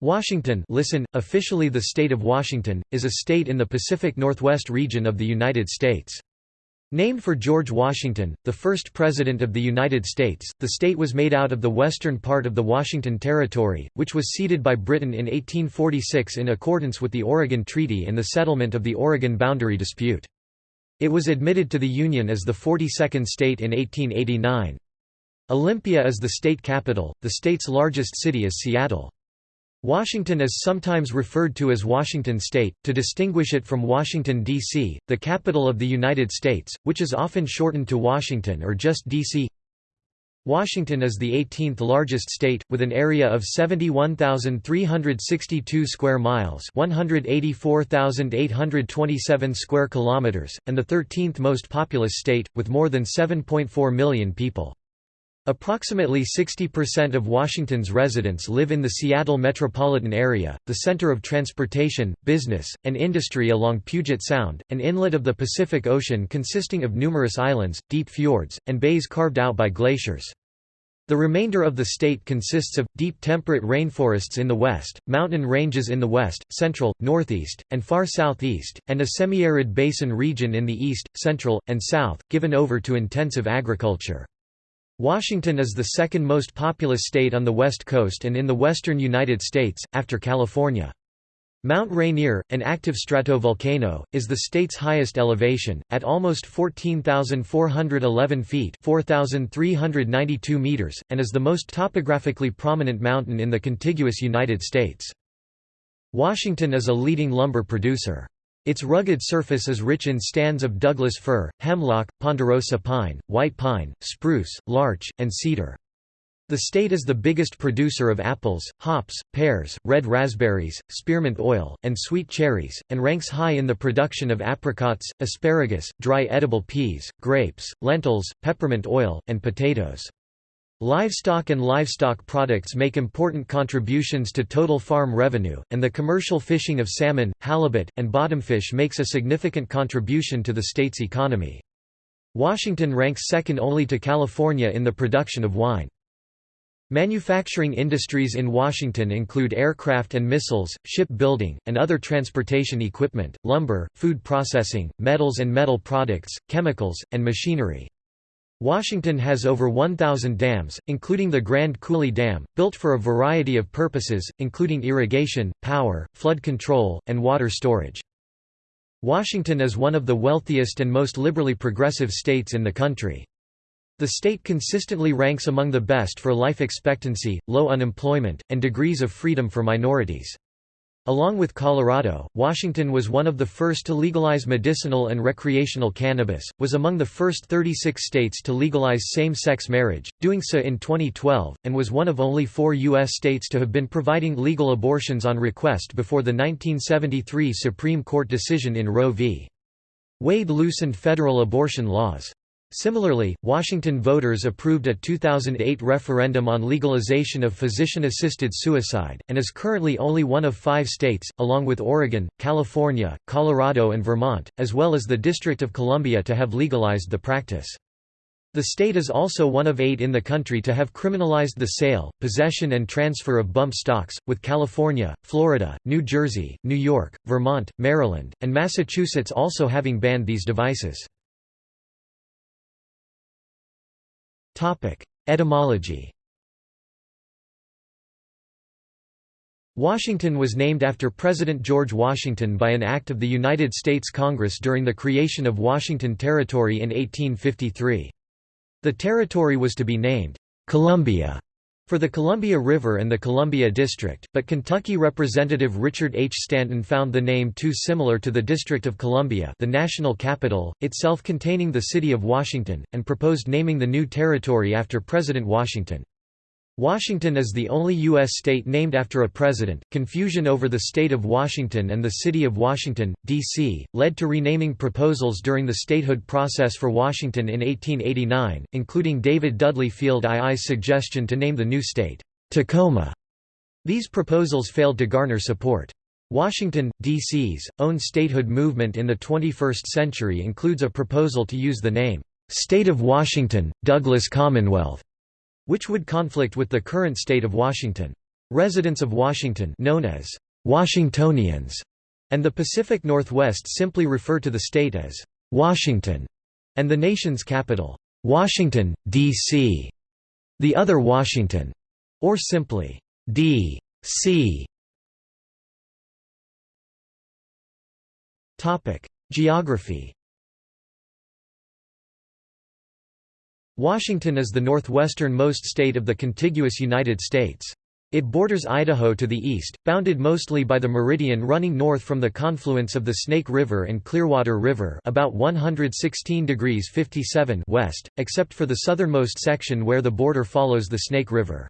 Washington listen, officially the state of Washington, is a state in the Pacific Northwest region of the United States. Named for George Washington, the first President of the United States, the state was made out of the western part of the Washington Territory, which was ceded by Britain in 1846 in accordance with the Oregon Treaty and the settlement of the Oregon boundary dispute. It was admitted to the Union as the 42nd state in 1889. Olympia is the state capital, the state's largest city is Seattle. Washington is sometimes referred to as Washington State, to distinguish it from Washington, D.C., the capital of the United States, which is often shortened to Washington or just D.C. Washington is the 18th largest state, with an area of 71,362 square miles 184,827 square kilometers, and the 13th most populous state, with more than 7.4 million people. Approximately 60% of Washington's residents live in the Seattle metropolitan area, the center of transportation, business, and industry along Puget Sound, an inlet of the Pacific Ocean consisting of numerous islands, deep fjords, and bays carved out by glaciers. The remainder of the state consists of, deep temperate rainforests in the west, mountain ranges in the west, central, northeast, and far southeast, and a semi-arid basin region in the east, central, and south, given over to intensive agriculture. Washington is the second most populous state on the West Coast and in the western United States, after California. Mount Rainier, an active stratovolcano, is the state's highest elevation, at almost 14,411 feet 4,392 meters, and is the most topographically prominent mountain in the contiguous United States. Washington is a leading lumber producer. Its rugged surface is rich in stands of Douglas fir, hemlock, ponderosa pine, white pine, spruce, larch, and cedar. The state is the biggest producer of apples, hops, pears, red raspberries, spearmint oil, and sweet cherries, and ranks high in the production of apricots, asparagus, dry edible peas, grapes, lentils, peppermint oil, and potatoes. Livestock and livestock products make important contributions to total farm revenue, and the commercial fishing of salmon, halibut, and bottomfish makes a significant contribution to the state's economy. Washington ranks second only to California in the production of wine. Manufacturing industries in Washington include aircraft and missiles, ship building, and other transportation equipment, lumber, food processing, metals and metal products, chemicals, and machinery. Washington has over 1,000 dams, including the Grand Coulee Dam, built for a variety of purposes, including irrigation, power, flood control, and water storage. Washington is one of the wealthiest and most liberally progressive states in the country. The state consistently ranks among the best for life expectancy, low unemployment, and degrees of freedom for minorities. Along with Colorado, Washington was one of the first to legalize medicinal and recreational cannabis, was among the first 36 states to legalize same-sex marriage, doing so in 2012, and was one of only four U.S. states to have been providing legal abortions on request before the 1973 Supreme Court decision in Roe v. Wade loosened federal abortion laws. Similarly, Washington voters approved a 2008 referendum on legalization of physician-assisted suicide, and is currently only one of five states, along with Oregon, California, Colorado and Vermont, as well as the District of Columbia to have legalized the practice. The state is also one of eight in the country to have criminalized the sale, possession and transfer of bump stocks, with California, Florida, New Jersey, New York, Vermont, Maryland, and Massachusetts also having banned these devices. Etymology Washington was named after President George Washington by an act of the United States Congress during the creation of Washington Territory in 1853. The territory was to be named Columbia for the Columbia River and the Columbia District, but Kentucky Representative Richard H. Stanton found the name too similar to the District of Columbia the national capital, itself containing the city of Washington, and proposed naming the new territory after President Washington. Washington is the only U.S. state named after a president. Confusion over the state of Washington and the city of Washington, D.C., led to renaming proposals during the statehood process for Washington in 1889, including David Dudley Field II's suggestion to name the new state, Tacoma. These proposals failed to garner support. Washington, D.C.'s, own statehood movement in the 21st century includes a proposal to use the name, State of Washington, Douglas Commonwealth which would conflict with the current state of Washington. Residents of Washington known as Washingtonians and the Pacific Northwest simply refer to the state as Washington and the nation's capital, Washington, D.C. The other Washington, or simply D.C. Geography. Washington is the northwesternmost state of the contiguous United States. It borders Idaho to the east, bounded mostly by the meridian running north from the confluence of the Snake River and Clearwater River about 116 degrees 57 west, except for the southernmost section where the border follows the Snake River.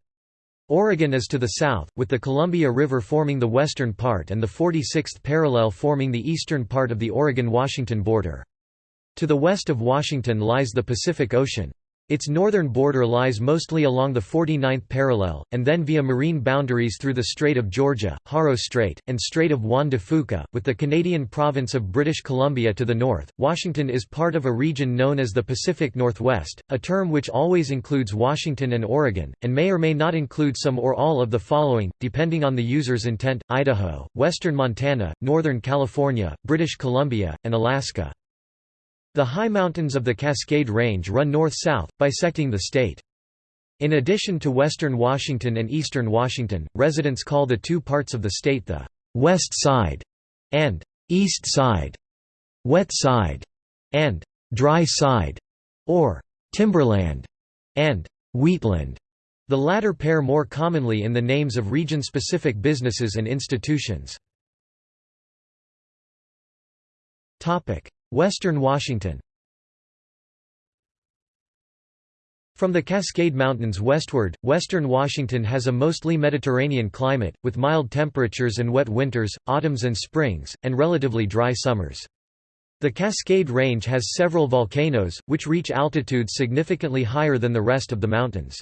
Oregon is to the south, with the Columbia River forming the western part and the 46th parallel forming the eastern part of the Oregon-Washington border. To the west of Washington lies the Pacific Ocean. Its northern border lies mostly along the 49th parallel, and then via marine boundaries through the Strait of Georgia, Haro Strait, and Strait of Juan de Fuca, with the Canadian province of British Columbia to the north. Washington is part of a region known as the Pacific Northwest, a term which always includes Washington and Oregon, and may or may not include some or all of the following, depending on the user's intent Idaho, western Montana, northern California, British Columbia, and Alaska. The high mountains of the Cascade Range run north-south, bisecting the state. In addition to western Washington and eastern Washington, residents call the two parts of the state the «west side» and «east side», «wet side» and «dry side» or «timberland» and «wheatland», the latter pair more commonly in the names of region-specific businesses and institutions. Western Washington From the Cascade Mountains westward, western Washington has a mostly Mediterranean climate, with mild temperatures and wet winters, autumns and springs, and relatively dry summers. The Cascade Range has several volcanoes, which reach altitudes significantly higher than the rest of the mountains.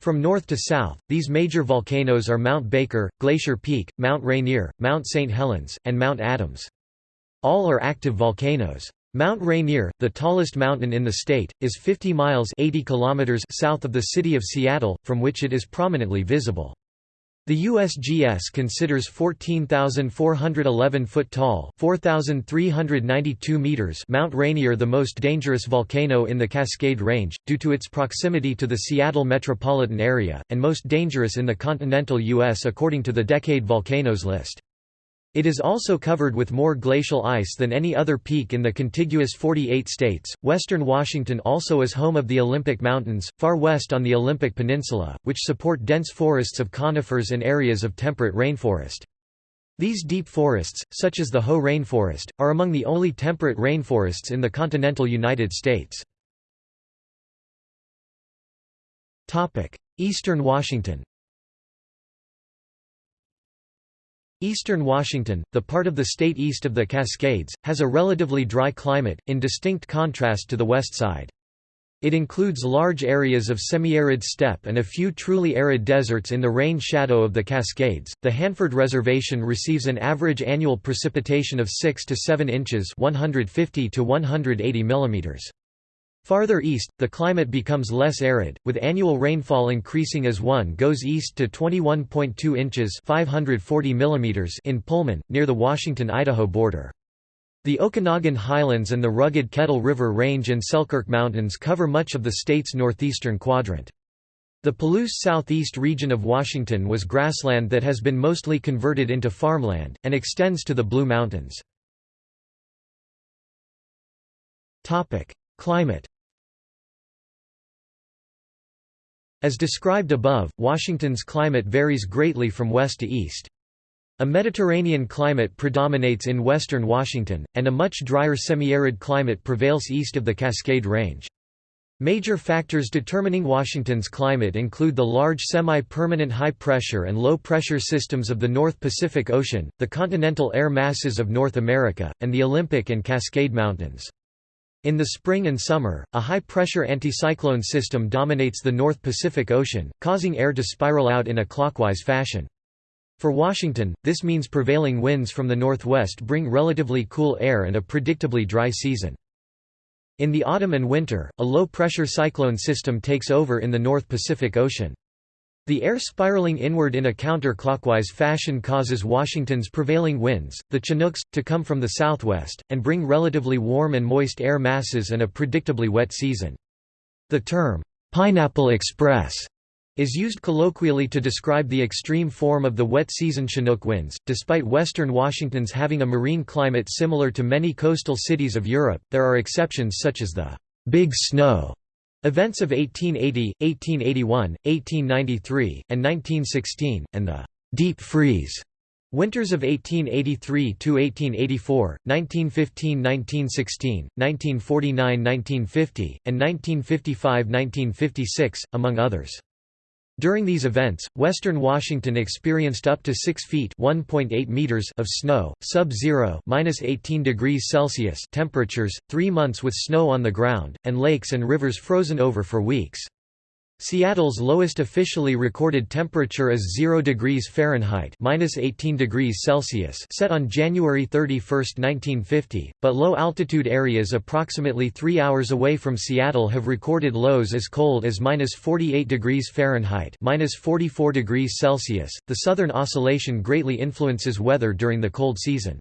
From north to south, these major volcanoes are Mount Baker, Glacier Peak, Mount Rainier, Mount St. Helens, and Mount Adams. All are active volcanoes. Mount Rainier, the tallest mountain in the state, is 50 miles 80 kilometers south of the city of Seattle, from which it is prominently visible. The USGS considers 14,411 foot tall 4,392 meters Mount Rainier the most dangerous volcano in the Cascade Range, due to its proximity to the Seattle metropolitan area, and most dangerous in the continental U.S. according to the Decade Volcanoes list. It is also covered with more glacial ice than any other peak in the contiguous 48 states. Western Washington also is home of the Olympic Mountains, far west on the Olympic Peninsula, which support dense forests of conifers and areas of temperate rainforest. These deep forests, such as the Hoh rainforest, are among the only temperate rainforests in the continental United States. Eastern Washington Eastern Washington, the part of the state east of the Cascades, has a relatively dry climate, in distinct contrast to the west side. It includes large areas of semi-arid steppe and a few truly arid deserts in the rain shadow of the Cascades. The Hanford Reservation receives an average annual precipitation of 6 to 7 inches, 150 to 180 millimeters. Farther east, the climate becomes less arid, with annual rainfall increasing as one goes east to 21.2 inches 540 millimeters in Pullman, near the Washington-Idaho border. The Okanogan Highlands and the rugged Kettle River Range and Selkirk Mountains cover much of the state's northeastern quadrant. The Palouse southeast region of Washington was grassland that has been mostly converted into farmland, and extends to the Blue Mountains. Climate As described above, Washington's climate varies greatly from west to east. A Mediterranean climate predominates in western Washington, and a much drier semi-arid climate prevails east of the Cascade Range. Major factors determining Washington's climate include the large semi-permanent high-pressure and low-pressure systems of the North Pacific Ocean, the continental air masses of North America, and the Olympic and Cascade Mountains. In the spring and summer, a high-pressure anticyclone system dominates the North Pacific Ocean, causing air to spiral out in a clockwise fashion. For Washington, this means prevailing winds from the northwest bring relatively cool air and a predictably dry season. In the autumn and winter, a low-pressure cyclone system takes over in the North Pacific Ocean. The air spiraling inward in a counter-clockwise fashion causes Washington's prevailing winds, the Chinooks, to come from the southwest, and bring relatively warm and moist air masses and a predictably wet season. The term, "'Pineapple Express' is used colloquially to describe the extreme form of the wet season Chinook winds. Despite western Washington's having a marine climate similar to many coastal cities of Europe, there are exceptions such as the Big Snow Events of 1880, 1881, 1893, and 1916, and the «deep freeze» Winters of 1883–1884, 1915–1916, 1949–1950, and 1955–1956, among others. During these events, western Washington experienced up to 6 feet (1.8 meters) of snow, sub-zero (-18 degrees Celsius) temperatures, 3 months with snow on the ground, and lakes and rivers frozen over for weeks. Seattle's lowest officially recorded temperature is 0 degrees Fahrenheit (-18 degrees Celsius) set on January 31, 1950, but low-altitude areas approximately 3 hours away from Seattle have recorded lows as cold as -48 degrees Fahrenheit (-44 degrees Celsius). The southern oscillation greatly influences weather during the cold season.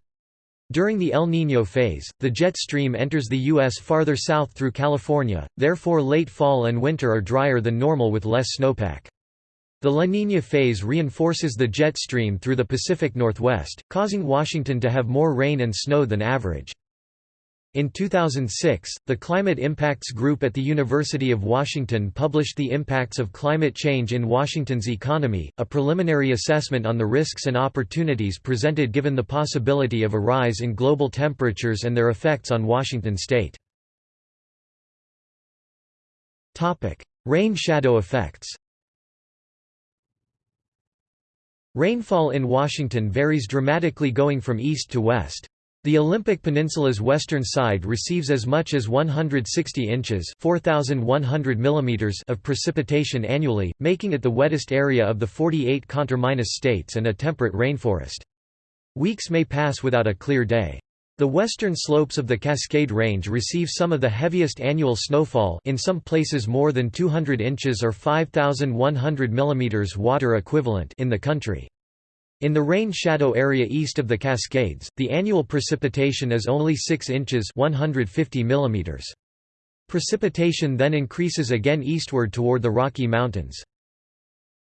During the El Niño phase, the jet stream enters the U.S. farther south through California, therefore late fall and winter are drier than normal with less snowpack. The La Niña phase reinforces the jet stream through the Pacific Northwest, causing Washington to have more rain and snow than average. In 2006, the Climate Impacts Group at the University of Washington published The Impacts of Climate Change in Washington's Economy, a preliminary assessment on the risks and opportunities presented given the possibility of a rise in global temperatures and their effects on Washington state. Rain shadow effects Rainfall in Washington varies dramatically going from east to west. The Olympic Peninsula's western side receives as much as 160 inches mm of precipitation annually, making it the wettest area of the 48 conterminous states and a temperate rainforest. Weeks may pass without a clear day. The western slopes of the Cascade Range receive some of the heaviest annual snowfall in some places more than 200 inches or 5,100 mm water equivalent in the country. In the rain shadow area east of the Cascades, the annual precipitation is only 6 inches 150 millimeters. Precipitation then increases again eastward toward the Rocky Mountains.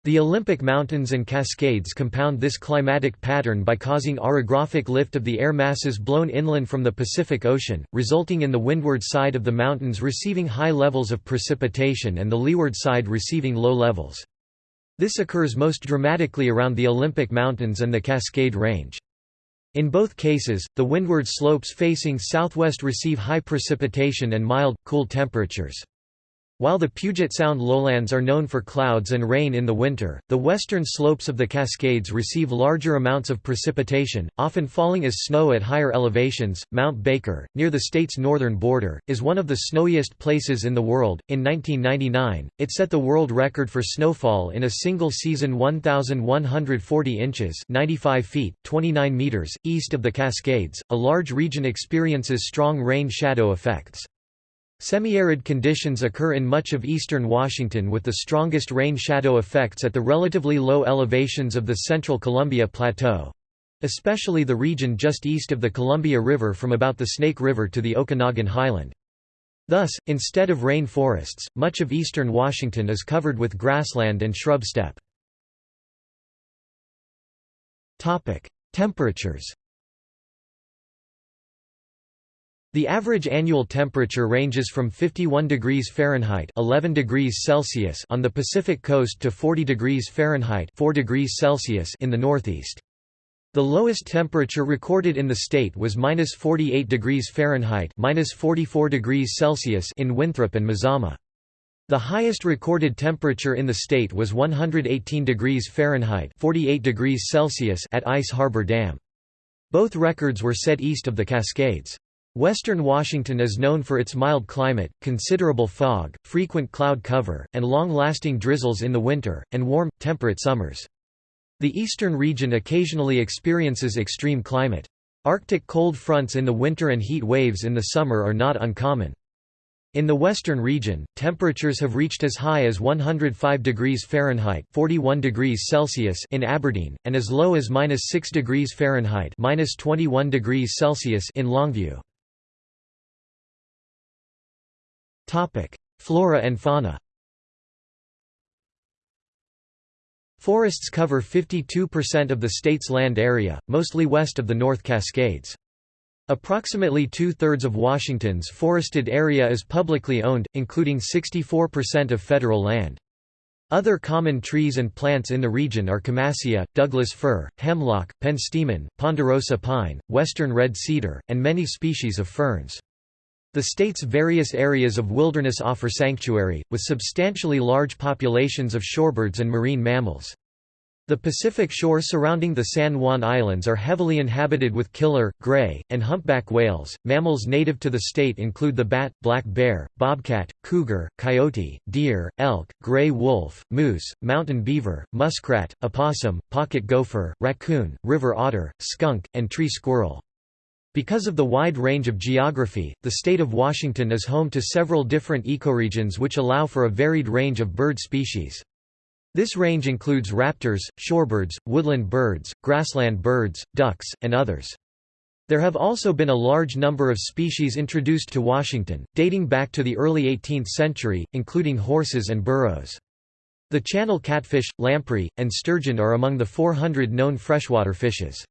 The Olympic Mountains and Cascades compound this climatic pattern by causing orographic lift of the air masses blown inland from the Pacific Ocean, resulting in the windward side of the mountains receiving high levels of precipitation and the leeward side receiving low levels. This occurs most dramatically around the Olympic Mountains and the Cascade Range. In both cases, the windward slopes facing southwest receive high precipitation and mild, cool temperatures. While the Puget Sound lowlands are known for clouds and rain in the winter, the western slopes of the Cascades receive larger amounts of precipitation, often falling as snow at higher elevations. Mount Baker, near the state's northern border, is one of the snowiest places in the world. In 1999, it set the world record for snowfall in a single season 1,140 inches 95 feet, 29 meters, east of the Cascades. A large region experiences strong rain shadow effects. Semi-arid conditions occur in much of eastern Washington with the strongest rain shadow effects at the relatively low elevations of the central Columbia Plateau—especially the region just east of the Columbia River from about the Snake River to the Okanogan Highland. Thus, instead of rain forests, much of eastern Washington is covered with grassland and shrub steppe. Temperatures The average annual temperature ranges from 51 degrees Fahrenheit 11 degrees Celsius on the Pacific coast to 40 degrees Fahrenheit 4 degrees Celsius in the northeast. The lowest temperature recorded in the state was minus 48 degrees Fahrenheit minus 44 degrees Celsius in Winthrop and Mazama. The highest recorded temperature in the state was 118 degrees Fahrenheit 48 degrees Celsius at Ice Harbor Dam. Both records were set east of the Cascades. Western Washington is known for its mild climate, considerable fog, frequent cloud cover, and long-lasting drizzles in the winter, and warm, temperate summers. The eastern region occasionally experiences extreme climate. Arctic cold fronts in the winter and heat waves in the summer are not uncommon. In the western region, temperatures have reached as high as 105 degrees Fahrenheit (41 degrees Celsius) in Aberdeen, and as low as -6 degrees Fahrenheit (21 degrees Celsius) in Longview. Flora and fauna. Forests cover 52% of the state's land area, mostly west of the North Cascades. Approximately two-thirds of Washington's forested area is publicly owned, including 64% of federal land. Other common trees and plants in the region are Camassia, Douglas fir, hemlock, penstemon, ponderosa pine, western red cedar, and many species of ferns. The state's various areas of wilderness offer sanctuary, with substantially large populations of shorebirds and marine mammals. The Pacific shore surrounding the San Juan Islands are heavily inhabited with killer, gray, and humpback whales. Mammals native to the state include the bat, black bear, bobcat, cougar, coyote, deer, elk, gray wolf, moose, mountain beaver, muskrat, opossum, pocket gopher, raccoon, river otter, skunk, and tree squirrel. Because of the wide range of geography, the state of Washington is home to several different ecoregions which allow for a varied range of bird species. This range includes raptors, shorebirds, woodland birds, grassland birds, ducks, and others. There have also been a large number of species introduced to Washington, dating back to the early 18th century, including horses and burros. The channel catfish, lamprey, and sturgeon are among the 400 known freshwater fishes.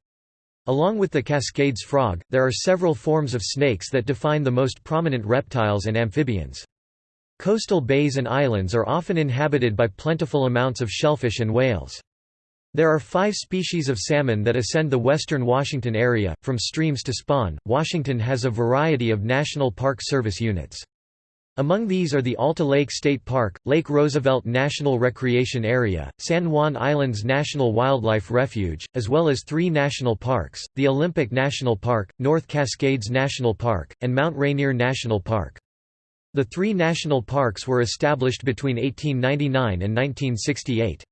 Along with the Cascades frog, there are several forms of snakes that define the most prominent reptiles and amphibians. Coastal bays and islands are often inhabited by plentiful amounts of shellfish and whales. There are five species of salmon that ascend the western Washington area, from streams to spawn. Washington has a variety of National Park Service units. Among these are the Alta Lake State Park, Lake Roosevelt National Recreation Area, San Juan Islands National Wildlife Refuge, as well as three national parks, the Olympic National Park, North Cascades National Park, and Mount Rainier National Park. The three national parks were established between 1899 and 1968.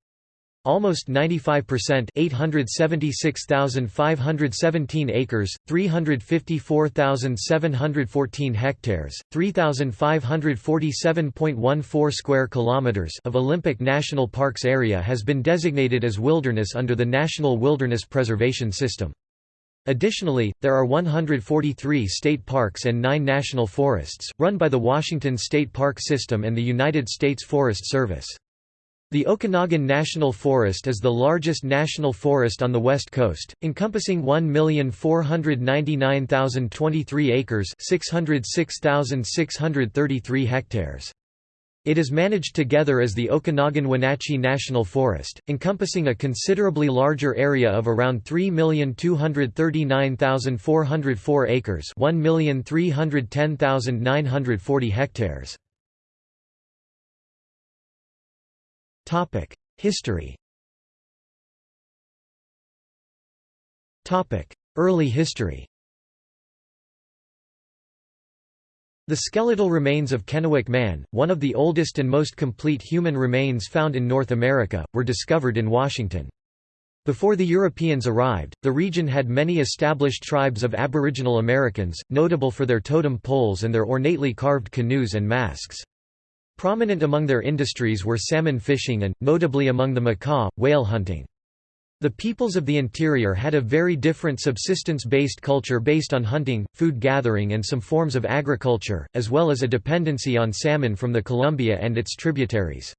Almost 95% 876,517 acres, 354,714 hectares, 3,547.14 square kilometers of Olympic National Parks area has been designated as wilderness under the National Wilderness Preservation System. Additionally, there are 143 state parks and nine national forests, run by the Washington State Park System and the United States Forest Service. The Okanogan National Forest is the largest national forest on the West Coast, encompassing 1,499,023 acres 606,633 hectares. It is managed together as the Okanogan-Wenatchee National Forest, encompassing a considerably larger area of around 3,239,404 acres 1,310,940 hectares. History Topic: Early history The skeletal remains of Kennewick Man, one of the oldest and most complete human remains found in North America, were discovered in Washington. Before the Europeans arrived, the region had many established tribes of Aboriginal Americans, notable for their totem poles and their ornately carved canoes and masks. Prominent among their industries were salmon fishing and, notably among the Makah, whale hunting. The peoples of the interior had a very different subsistence-based culture based on hunting, food gathering and some forms of agriculture, as well as a dependency on salmon from the Columbia and its tributaries.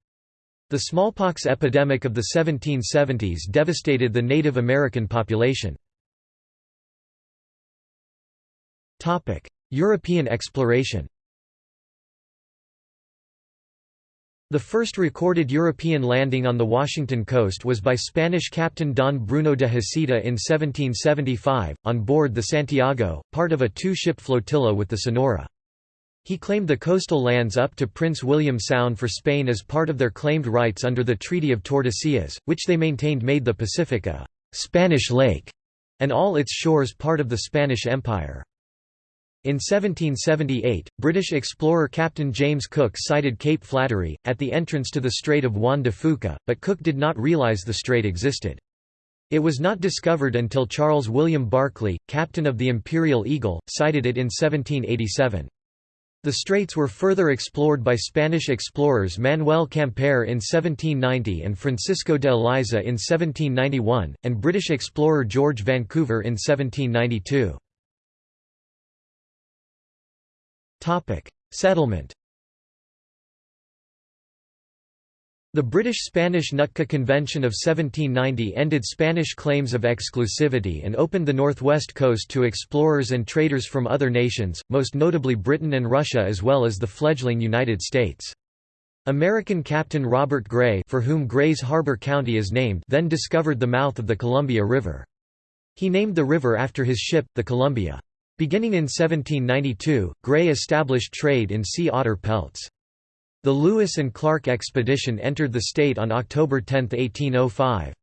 The smallpox epidemic of the 1770s devastated the Native American population. European exploration The first recorded European landing on the Washington coast was by Spanish captain Don Bruno de Heceta in 1775, on board the Santiago, part of a two-ship flotilla with the Sonora. He claimed the coastal lands up to Prince William Sound for Spain as part of their claimed rights under the Treaty of Tordesillas, which they maintained made the Pacific a «Spanish lake» and all its shores part of the Spanish Empire. In 1778, British explorer Captain James Cook sighted Cape Flattery, at the entrance to the Strait of Juan de Fuca, but Cook did not realize the strait existed. It was not discovered until Charles William Barkley, captain of the Imperial Eagle, sighted it in 1787. The straits were further explored by Spanish explorers Manuel Quimper in 1790 and Francisco de Eliza in 1791, and British explorer George Vancouver in 1792. Settlement The British-Spanish Nootka Convention of 1790 ended Spanish claims of exclusivity and opened the northwest coast to explorers and traders from other nations, most notably Britain and Russia as well as the fledgling United States. American Captain Robert Gray for whom Gray's Harbor County is named then discovered the mouth of the Columbia River. He named the river after his ship, the Columbia. Beginning in 1792, Gray established trade in sea otter pelts. The Lewis and Clark expedition entered the state on October 10, 1805.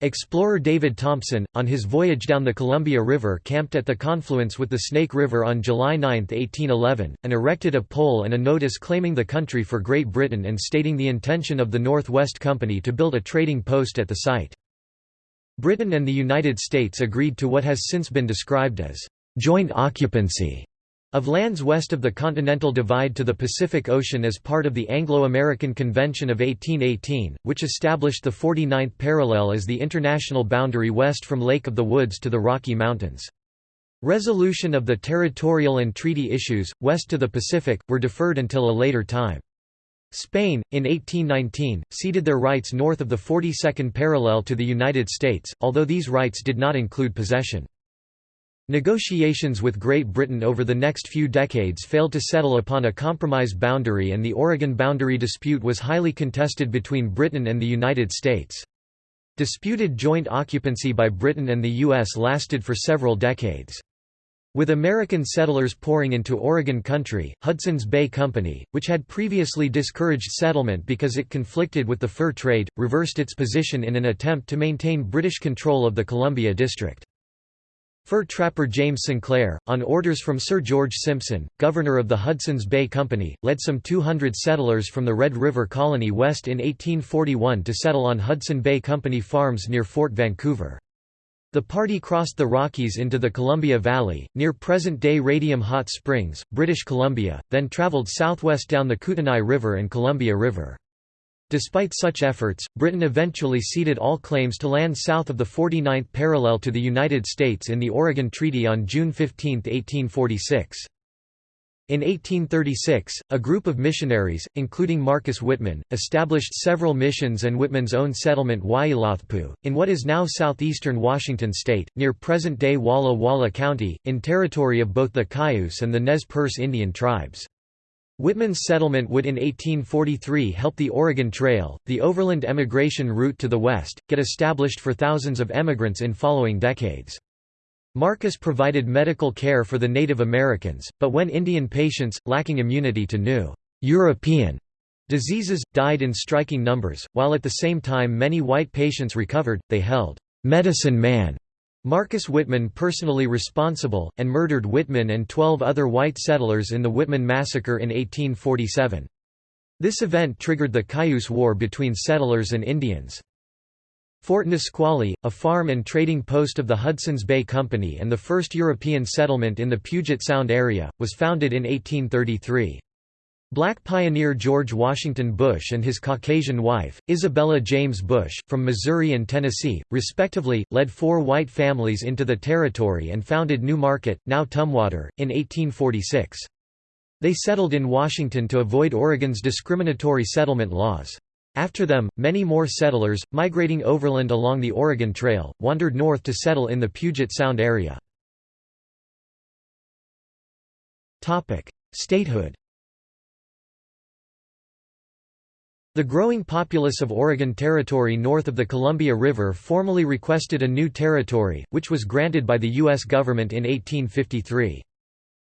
Explorer David Thompson, on his voyage down the Columbia River camped at the confluence with the Snake River on July 9, 1811, and erected a pole and a notice claiming the country for Great Britain and stating the intention of the North West Company to build a trading post at the site. Britain and the United States agreed to what has since been described as joint occupancy of lands west of the Continental Divide to the Pacific Ocean as part of the Anglo-American Convention of 1818, which established the 49th parallel as the international boundary west from Lake of the Woods to the Rocky Mountains. Resolution of the territorial and treaty issues, west to the Pacific, were deferred until a later time. Spain, in 1819, ceded their rights north of the 42nd parallel to the United States, although these rights did not include possession. Negotiations with Great Britain over the next few decades failed to settle upon a compromise boundary and the Oregon boundary dispute was highly contested between Britain and the United States. Disputed joint occupancy by Britain and the U.S. lasted for several decades. With American settlers pouring into Oregon country, Hudson's Bay Company, which had previously discouraged settlement because it conflicted with the fur trade, reversed its position in an attempt to maintain British control of the Columbia District. Fur trapper James Sinclair, on orders from Sir George Simpson, governor of the Hudson's Bay Company, led some 200 settlers from the Red River Colony west in 1841 to settle on Hudson Bay Company farms near Fort Vancouver. The party crossed the Rockies into the Columbia Valley, near present-day Radium Hot Springs, British Columbia, then travelled southwest down the Kootenai River and Columbia River. Despite such efforts, Britain eventually ceded all claims to land south of the 49th parallel to the United States in the Oregon Treaty on June 15, 1846. In 1836, a group of missionaries, including Marcus Whitman, established several missions and Whitman's own settlement Waiilatpu, in what is now southeastern Washington state, near present-day Walla Walla County, in territory of both the Cayuse and the Nez Perce Indian tribes. Whitman's settlement would in 1843 help the Oregon Trail, the overland emigration route to the west, get established for thousands of emigrants in following decades. Marcus provided medical care for the Native Americans, but when Indian patients, lacking immunity to new European diseases, died in striking numbers, while at the same time many white patients recovered, they held medicine man Marcus Whitman personally responsible, and murdered Whitman and twelve other white settlers in the Whitman Massacre in 1847. This event triggered the Cayuse War between settlers and Indians. Fort Nisqually, a farm and trading post of the Hudson's Bay Company and the first European settlement in the Puget Sound area, was founded in 1833. Black pioneer George Washington Bush and his Caucasian wife, Isabella James Bush, from Missouri and Tennessee, respectively, led four white families into the territory and founded New Market, now Tumwater, in 1846. They settled in Washington to avoid Oregon's discriminatory settlement laws. After them, many more settlers, migrating overland along the Oregon Trail, wandered north to settle in the Puget Sound area. Statehood The growing populace of Oregon Territory north of the Columbia River formally requested a new territory, which was granted by the U.S. government in 1853.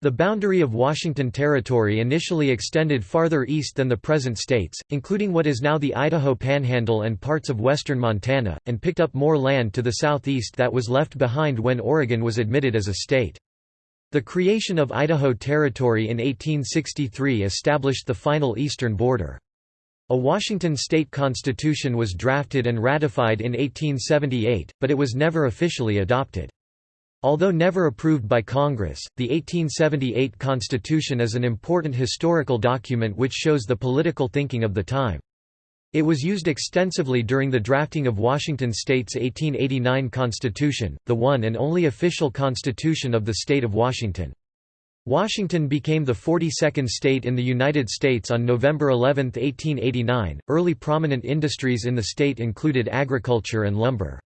The boundary of Washington Territory initially extended farther east than the present states, including what is now the Idaho Panhandle and parts of western Montana, and picked up more land to the southeast that was left behind when Oregon was admitted as a state. The creation of Idaho Territory in 1863 established the final eastern border. A Washington state constitution was drafted and ratified in 1878, but it was never officially adopted. Although never approved by Congress, the 1878 Constitution is an important historical document which shows the political thinking of the time. It was used extensively during the drafting of Washington state's 1889 Constitution, the one and only official constitution of the state of Washington. Washington became the 42nd state in the United States on November 11, 1889. Early prominent industries in the state included agriculture and lumber.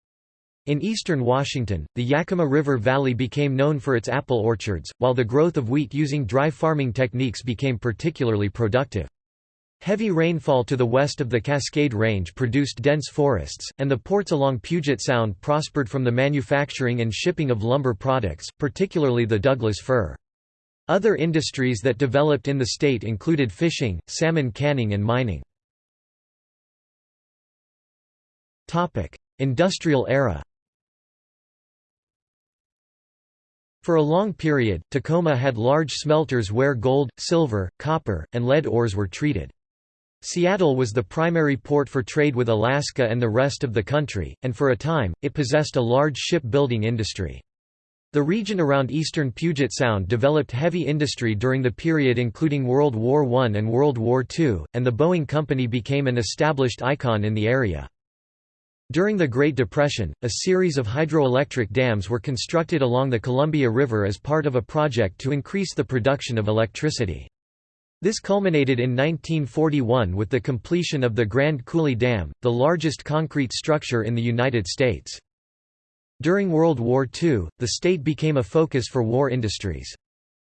In eastern Washington, the Yakima River Valley became known for its apple orchards, while the growth of wheat using dry farming techniques became particularly productive. Heavy rainfall to the west of the Cascade Range produced dense forests, and the ports along Puget Sound prospered from the manufacturing and shipping of lumber products, particularly the Douglas fir. Other industries that developed in the state included fishing, salmon canning and mining. Industrial era For a long period, Tacoma had large smelters where gold, silver, copper, and lead ores were treated. Seattle was the primary port for trade with Alaska and the rest of the country, and for a time, it possessed a large shipbuilding industry. The region around eastern Puget Sound developed heavy industry during the period including World War I and World War II, and the Boeing Company became an established icon in the area. During the Great Depression, a series of hydroelectric dams were constructed along the Columbia River as part of a project to increase the production of electricity. This culminated in 1941 with the completion of the Grand Coulee Dam, the largest concrete structure in the United States. During World War II, the state became a focus for war industries.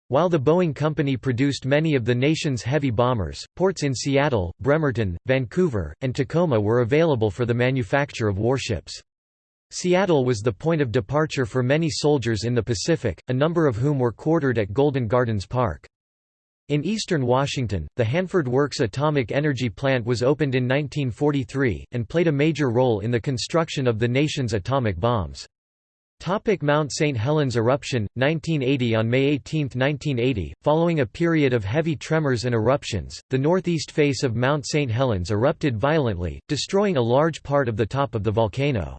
While the Boeing Company produced many of the nation's heavy bombers, ports in Seattle, Bremerton, Vancouver, and Tacoma were available for the manufacture of warships. Seattle was the point of departure for many soldiers in the Pacific, a number of whom were quartered at Golden Gardens Park. In eastern Washington, the Hanford Works atomic energy plant was opened in 1943, and played a major role in the construction of the nation's atomic bombs. Topic Mount St. Helens eruption, 1980 On May 18, 1980, following a period of heavy tremors and eruptions, the northeast face of Mount St. Helens erupted violently, destroying a large part of the top of the volcano.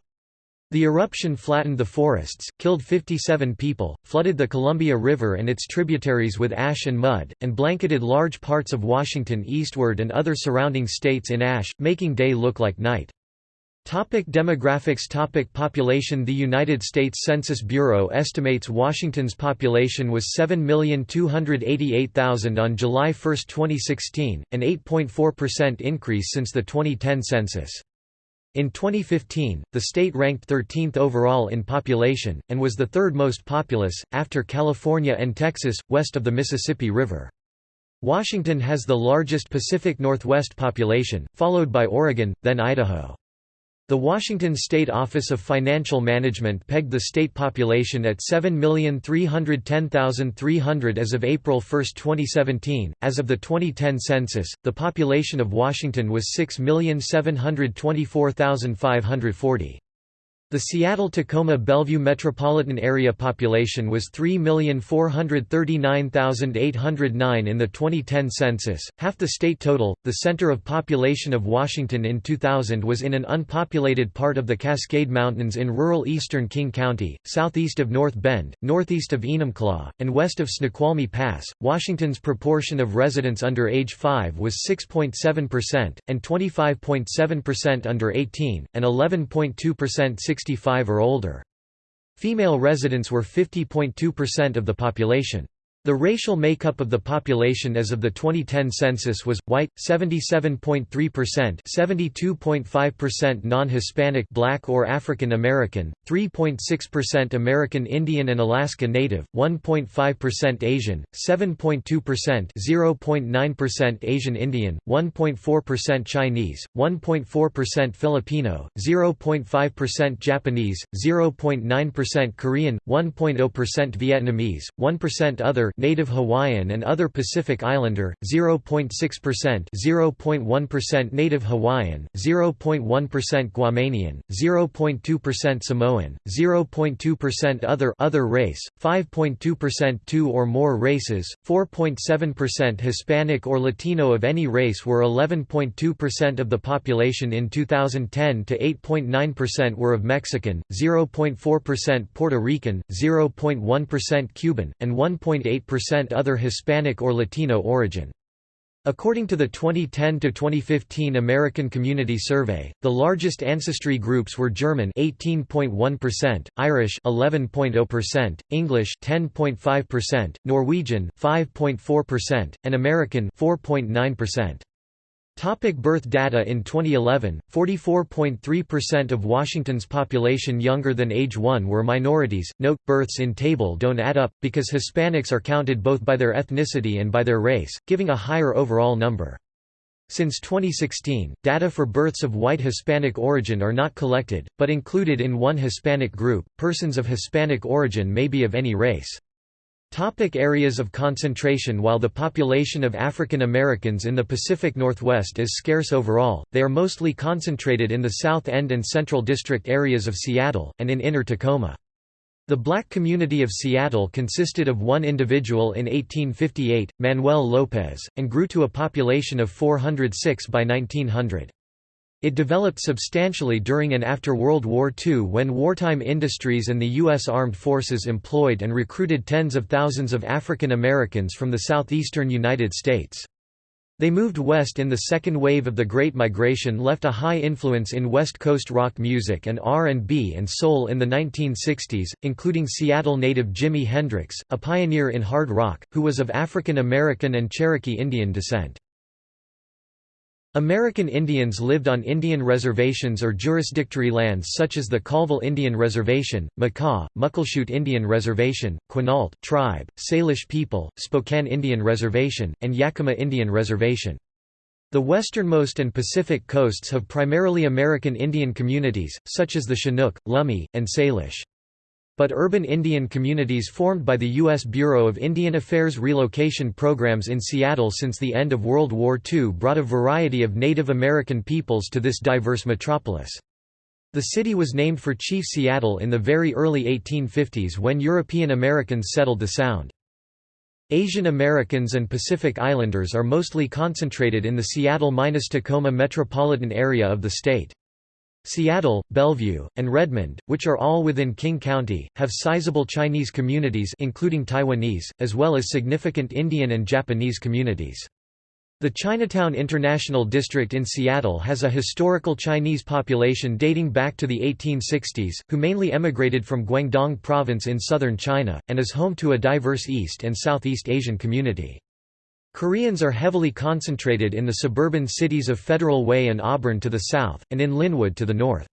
The eruption flattened the forests, killed 57 people, flooded the Columbia River and its tributaries with ash and mud, and blanketed large parts of Washington eastward and other surrounding states in ash, making day look like night. Topic demographics Topic Population The United States Census Bureau estimates Washington's population was 7,288,000 on July 1, 2016, an 8.4% increase since the 2010 census. In 2015, the state ranked 13th overall in population, and was the third most populous, after California and Texas, west of the Mississippi River. Washington has the largest Pacific Northwest population, followed by Oregon, then Idaho. The Washington State Office of Financial Management pegged the state population at 7,310,300 as of April 1, 2017. As of the 2010 census, the population of Washington was 6,724,540. The Seattle-Tacoma-Bellevue metropolitan area population was 3,439,809 in the 2010 census, half the state total. The center of population of Washington in 2000 was in an unpopulated part of the Cascade Mountains in rural eastern King County, southeast of North Bend, northeast of Enumclaw, and west of Snoqualmie Pass. Washington's proportion of residents under age 5 was 6.7%, and 25.7% under 18, and 11.2% 65 or older. Female residents were 50.2% of the population. The racial makeup of the population as of the 2010 census was white 77.3%, 72.5% non-Hispanic black or African American, 3.6% American Indian and Alaska Native, 1.5% Asian, 7.2%, 0.9% Asian Indian, 1.4% Chinese, 1.4% Filipino, 0.5% Japanese, 0.9% Korean, 1.0% Vietnamese, 1% other Native Hawaiian and other Pacific Islander 0.6% 0.1% native Hawaiian 0.1% Guamanian 0.2% Samoan 0.2% other other race 5.2% two or more races 4.7% Hispanic or Latino of any race were 11.2% of the population in 2010 to 8.9% were of Mexican 0.4% Puerto Rican 0.1% Cuban, and 1.8% other Hispanic or Latino origin. According to the 2010–2015 American Community Survey, the largest ancestry groups were German 18.1%, Irish 11.0%, English 10.5%, Norwegian 5.4%, and American 4.9%. Topic birth data In 2011, 44.3% of Washington's population younger than age 1 were minorities. Note, births in table don't add up, because Hispanics are counted both by their ethnicity and by their race, giving a higher overall number. Since 2016, data for births of white Hispanic origin are not collected, but included in one Hispanic group. Persons of Hispanic origin may be of any race. Topic areas of concentration While the population of African Americans in the Pacific Northwest is scarce overall, they are mostly concentrated in the South End and Central District areas of Seattle, and in Inner Tacoma. The black community of Seattle consisted of one individual in 1858, Manuel Lopez, and grew to a population of 406 by 1900. It developed substantially during and after World War II when wartime industries and the U.S. Armed Forces employed and recruited tens of thousands of African Americans from the southeastern United States. They moved west in the second wave of the Great Migration left a high influence in West Coast rock music and R&B and soul in the 1960s, including Seattle native Jimi Hendrix, a pioneer in hard rock, who was of African American and Cherokee Indian descent. American Indians lived on Indian reservations or jurisdictory lands such as the Colville Indian Reservation, Makah, Muckleshoot Indian Reservation, Quinault tribe, Salish people, Spokane Indian Reservation, and Yakima Indian Reservation. The westernmost and Pacific coasts have primarily American Indian communities, such as the Chinook, Lummi, and Salish but urban Indian communities formed by the U.S. Bureau of Indian Affairs relocation programs in Seattle since the end of World War II brought a variety of Native American peoples to this diverse metropolis. The city was named for Chief Seattle in the very early 1850s when European Americans settled the Sound. Asian Americans and Pacific Islanders are mostly concentrated in the Seattle-Tacoma metropolitan area of the state. Seattle, Bellevue, and Redmond, which are all within King County, have sizable Chinese communities including Taiwanese, as well as significant Indian and Japanese communities. The Chinatown International District in Seattle has a historical Chinese population dating back to the 1860s, who mainly emigrated from Guangdong Province in southern China, and is home to a diverse East and Southeast Asian community. Koreans are heavily concentrated in the suburban cities of Federal Way and Auburn to the south, and in Lynnwood to the north.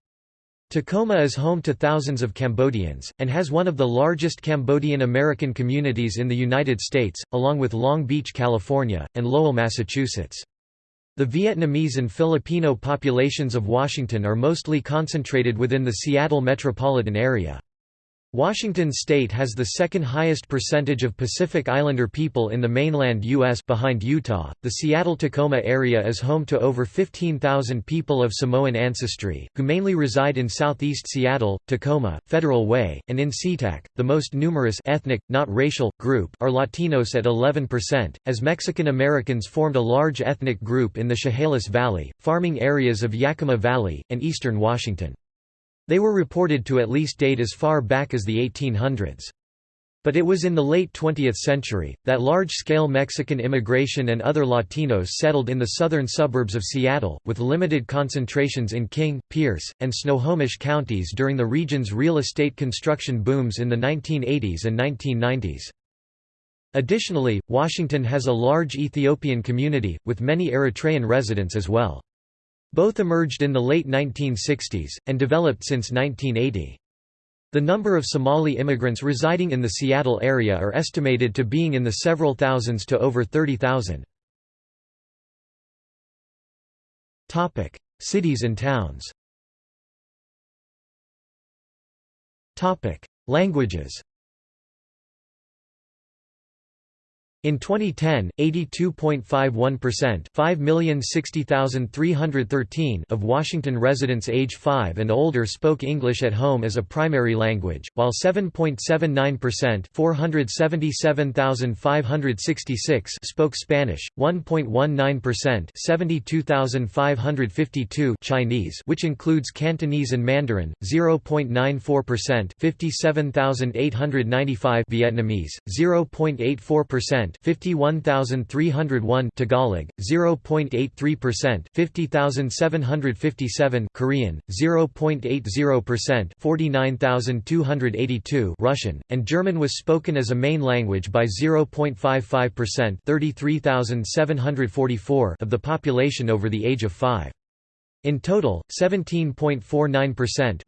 Tacoma is home to thousands of Cambodians, and has one of the largest Cambodian American communities in the United States, along with Long Beach, California, and Lowell, Massachusetts. The Vietnamese and Filipino populations of Washington are mostly concentrated within the Seattle metropolitan area. Washington state has the second highest percentage of Pacific Islander people in the mainland U.S. behind Utah. The Seattle Tacoma area is home to over 15,000 people of Samoan ancestry, who mainly reside in southeast Seattle, Tacoma, Federal Way, and in SeaTac. The most numerous ethnic, not racial, group are Latinos at 11%, as Mexican Americans formed a large ethnic group in the Chehalis Valley, farming areas of Yakima Valley, and eastern Washington. They were reported to at least date as far back as the 1800s. But it was in the late 20th century, that large-scale Mexican immigration and other Latinos settled in the southern suburbs of Seattle, with limited concentrations in King, Pierce, and Snohomish counties during the region's real estate construction booms in the 1980s and 1990s. Additionally, Washington has a large Ethiopian community, with many Eritrean residents as well. Both emerged in the late 1960s, and developed since 1980. The number of Somali immigrants residing in the Seattle area are estimated to being in the several thousands to over 30,000. Cities and towns Languages In 2010, 82.51% 5,060,313 of Washington residents age 5 and older spoke English at home as a primary language, while 7.79% 477,566 spoke Spanish, 1.19% 72,552 Chinese which includes Cantonese and Mandarin, 0.94% 57,895 Vietnamese, 0.84% 51,301 Tagalog, 0.83% 50,757 Korean, 0.80% 49,282 Russian, and German was spoken as a main language by 0.55% 33,744 of the population over the age of 5. In total, 17.49%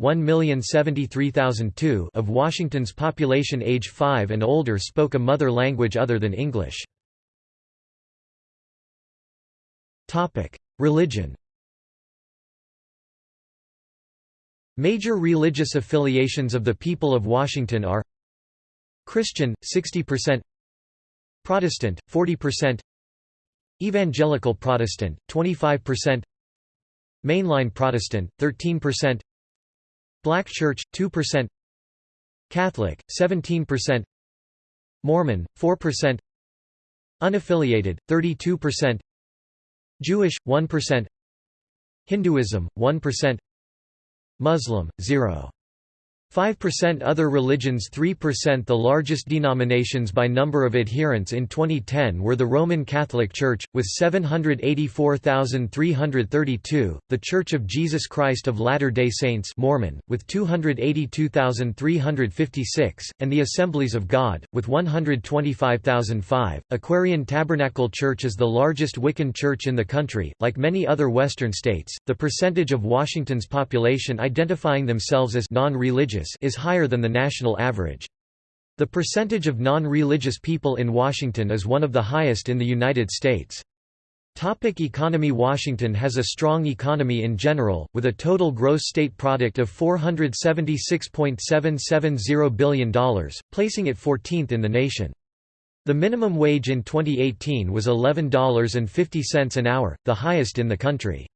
of Washington's population age 5 and older spoke a mother language other than English. Religion Major religious affiliations of the people of Washington are Christian, 60% Protestant, 40% Evangelical Protestant, 25% Mainline Protestant, 13% Black Church, 2% Catholic, 17% Mormon, 4% Unaffiliated, 32% Jewish, 1% Hinduism, 1% Muslim, 0. 5% Other religions 3% The largest denominations by number of adherents in 2010 were the Roman Catholic Church, with 784,332, the Church of Jesus Christ of Latter-day Saints Mormon, with 282,356, and the Assemblies of God, with 125,005. Aquarian Tabernacle Church is the largest Wiccan church in the country. Like many other Western states, the percentage of Washington's population identifying themselves as non-religious is higher than the national average. The percentage of non-religious people in Washington is one of the highest in the United States. Topic economy Washington has a strong economy in general, with a total gross state product of $476.770 billion, placing it 14th in the nation. The minimum wage in 2018 was $11.50 an hour, the highest in the country.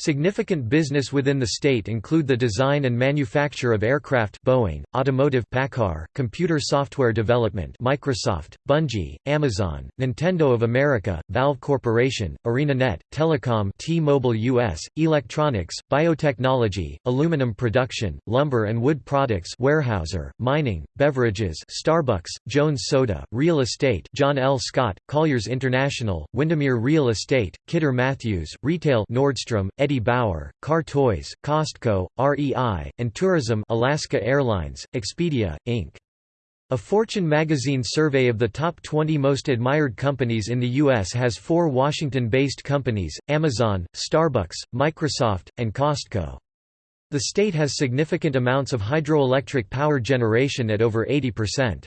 Significant business within the state include the design and manufacture of aircraft Boeing, automotive Paccar, computer software development Microsoft, Bungie, Amazon, Nintendo of America, Valve Corporation, ArenaNet, Telecom T-Mobile US, electronics, biotechnology, aluminum production, lumber and wood products Weyerhaeuser, mining, beverages Starbucks, Jones Soda, real estate John L. Scott, Colliers International, Windermere Real Estate, Kidder Matthews, retail Nordstrom, Eddie Bauer, Car Toys, Costco, REI, and Tourism Alaska Airlines, Expedia, Inc. A Fortune magazine survey of the top 20 most admired companies in the U.S. has four Washington-based companies, Amazon, Starbucks, Microsoft, and Costco. The state has significant amounts of hydroelectric power generation at over 80%.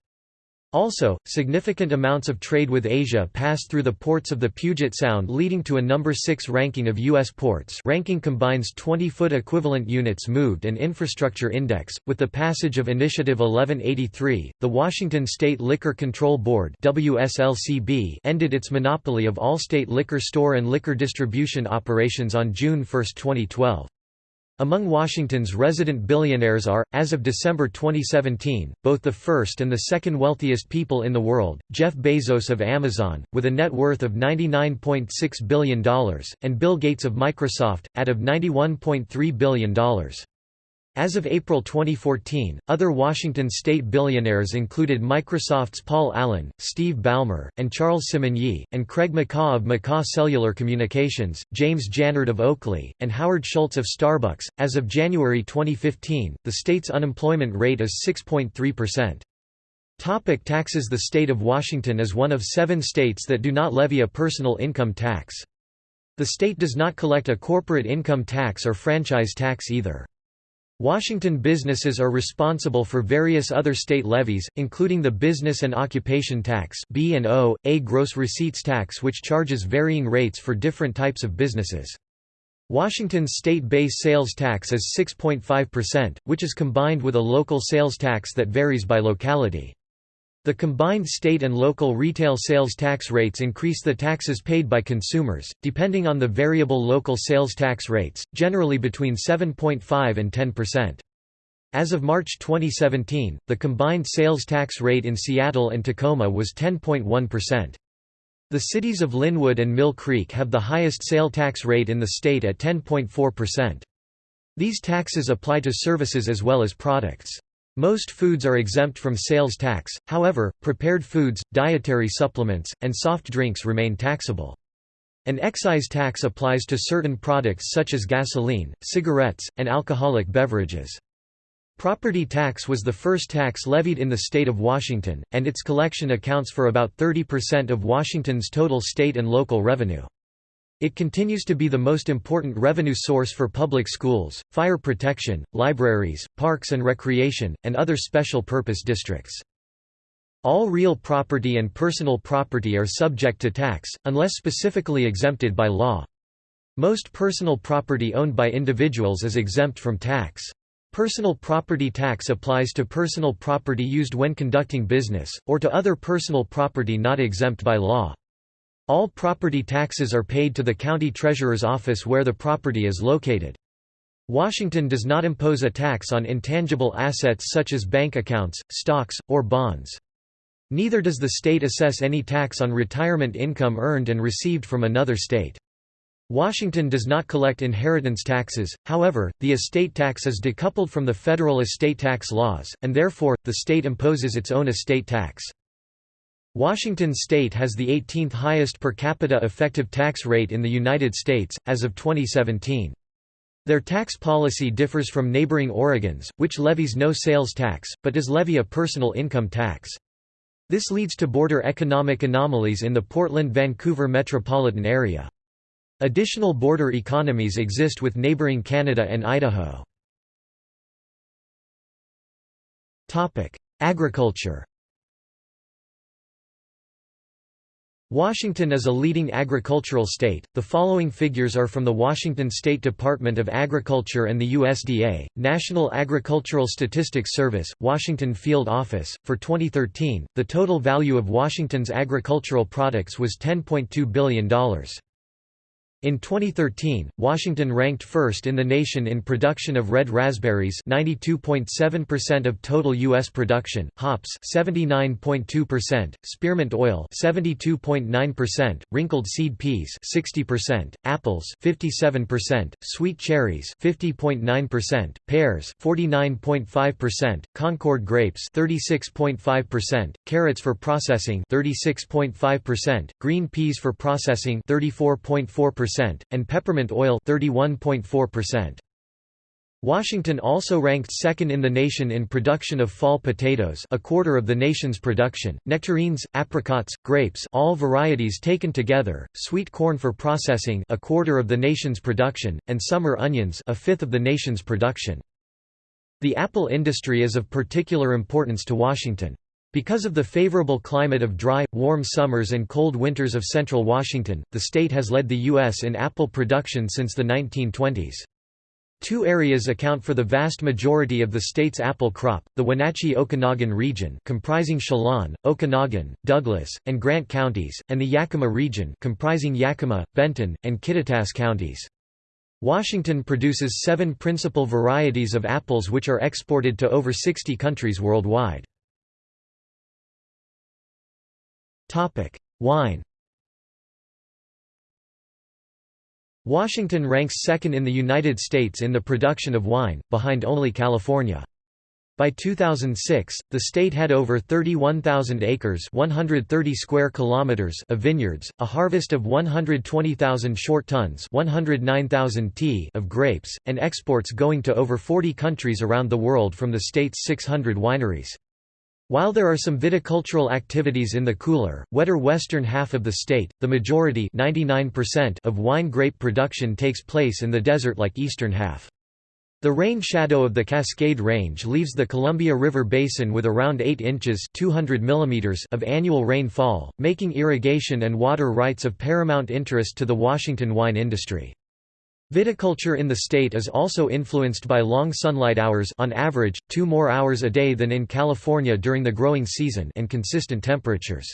Also, significant amounts of trade with Asia pass through the ports of the Puget Sound leading to a number 6 ranking of U.S. ports ranking combines 20-foot equivalent units moved and infrastructure index. With the passage of Initiative 1183, the Washington State Liquor Control Board WSLCB ended its monopoly of all state liquor store and liquor distribution operations on June 1, 2012. Among Washington's resident billionaires are, as of December 2017, both the first and the second wealthiest people in the world, Jeff Bezos of Amazon, with a net worth of $99.6 billion, and Bill Gates of Microsoft, at of $91.3 billion. As of April 2014, other Washington state billionaires included Microsoft's Paul Allen, Steve Ballmer, and Charles Simonyi, and Craig McCaw of McCaw Cellular Communications, James Jannard of Oakley, and Howard Schultz of Starbucks. As of January 2015, the state's unemployment rate is 6.3%. Topic taxes The state of Washington is one of seven states that do not levy a personal income tax. The state does not collect a corporate income tax or franchise tax either. Washington businesses are responsible for various other state levies, including the Business and Occupation Tax B&O, a gross receipts tax which charges varying rates for different types of businesses. Washington's state base sales tax is 6.5%, which is combined with a local sales tax that varies by locality. The combined state and local retail sales tax rates increase the taxes paid by consumers, depending on the variable local sales tax rates, generally between 7.5 and 10%. As of March 2017, the combined sales tax rate in Seattle and Tacoma was 10.1%. The cities of Lynnwood and Mill Creek have the highest sale tax rate in the state at 10.4%. These taxes apply to services as well as products. Most foods are exempt from sales tax, however, prepared foods, dietary supplements, and soft drinks remain taxable. An excise tax applies to certain products such as gasoline, cigarettes, and alcoholic beverages. Property tax was the first tax levied in the state of Washington, and its collection accounts for about 30% of Washington's total state and local revenue. It continues to be the most important revenue source for public schools, fire protection, libraries, parks and recreation, and other special purpose districts. All real property and personal property are subject to tax, unless specifically exempted by law. Most personal property owned by individuals is exempt from tax. Personal property tax applies to personal property used when conducting business, or to other personal property not exempt by law. All property taxes are paid to the county treasurer's office where the property is located. Washington does not impose a tax on intangible assets such as bank accounts, stocks, or bonds. Neither does the state assess any tax on retirement income earned and received from another state. Washington does not collect inheritance taxes, however, the estate tax is decoupled from the federal estate tax laws, and therefore, the state imposes its own estate tax. Washington state has the 18th highest per capita effective tax rate in the United States, as of 2017. Their tax policy differs from neighboring Oregon's, which levies no sales tax, but does levy a personal income tax. This leads to border economic anomalies in the Portland-Vancouver metropolitan area. Additional border economies exist with neighboring Canada and Idaho. Agriculture Washington is a leading agricultural state. The following figures are from the Washington State Department of Agriculture and the USDA, National Agricultural Statistics Service, Washington Field Office. For 2013, the total value of Washington's agricultural products was $10.2 billion. In 2013, Washington ranked first in the nation in production of red raspberries 92.7% of total U.S. production, hops 79.2%, spearmint oil 72.9%, wrinkled seed peas 60%, apples 57%, sweet cherries 50.9%, pears 49.5%, Concord grapes 36.5%, carrots for processing 36.5%, green peas for processing 34.4%, percent and peppermint oil 31.4%. Washington also ranked second in the nation in production of fall potatoes a quarter of the nation's production, nectarines, apricots, grapes all varieties taken together, sweet corn for processing a quarter of the nation's production, and summer onions a fifth of the nation's production. The apple industry is of particular importance to Washington. Because of the favorable climate of dry, warm summers and cold winters of central Washington, the state has led the U.S. in apple production since the 1920s. Two areas account for the vast majority of the state's apple crop, the Wenatchee-Okanogan region comprising Chelan, Okanogan, Douglas, and Grant counties, and the Yakima region comprising Yakima, Benton, and Kittitas counties. Washington produces seven principal varieties of apples which are exported to over 60 countries worldwide. Wine Washington ranks second in the United States in the production of wine, behind only California. By 2006, the state had over 31,000 acres 130 square kilometers of vineyards, a harvest of 120,000 short tons 109,000 t of grapes, and exports going to over 40 countries around the world from the state's 600 wineries. While there are some viticultural activities in the cooler, wetter western half of the state, the majority of wine grape production takes place in the desert-like eastern half. The rain shadow of the Cascade Range leaves the Columbia River Basin with around 8 inches 200 mm of annual rainfall, making irrigation and water rights of paramount interest to the Washington wine industry. Viticulture in the state is also influenced by long sunlight hours on average, two more hours a day than in California during the growing season and consistent temperatures.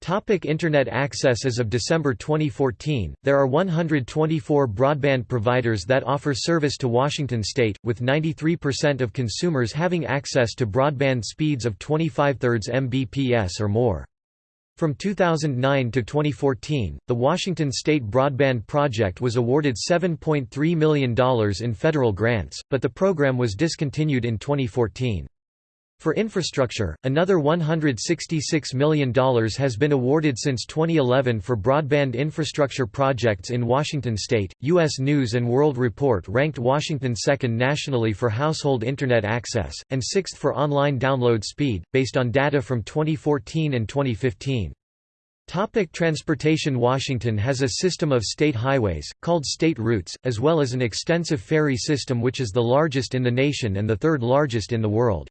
Topic Internet access As of December 2014, there are 124 broadband providers that offer service to Washington state, with 93% of consumers having access to broadband speeds of 25 thirds Mbps or more. From 2009 to 2014, the Washington State Broadband Project was awarded $7.3 million in federal grants, but the program was discontinued in 2014. For infrastructure, another $166 million has been awarded since 2011 for broadband infrastructure projects in Washington state. U.S. News and World Report ranked Washington second nationally for household Internet access, and sixth for online download speed, based on data from 2014 and 2015. Topic transportation Washington has a system of state highways, called state routes, as well as an extensive ferry system which is the largest in the nation and the third largest in the world.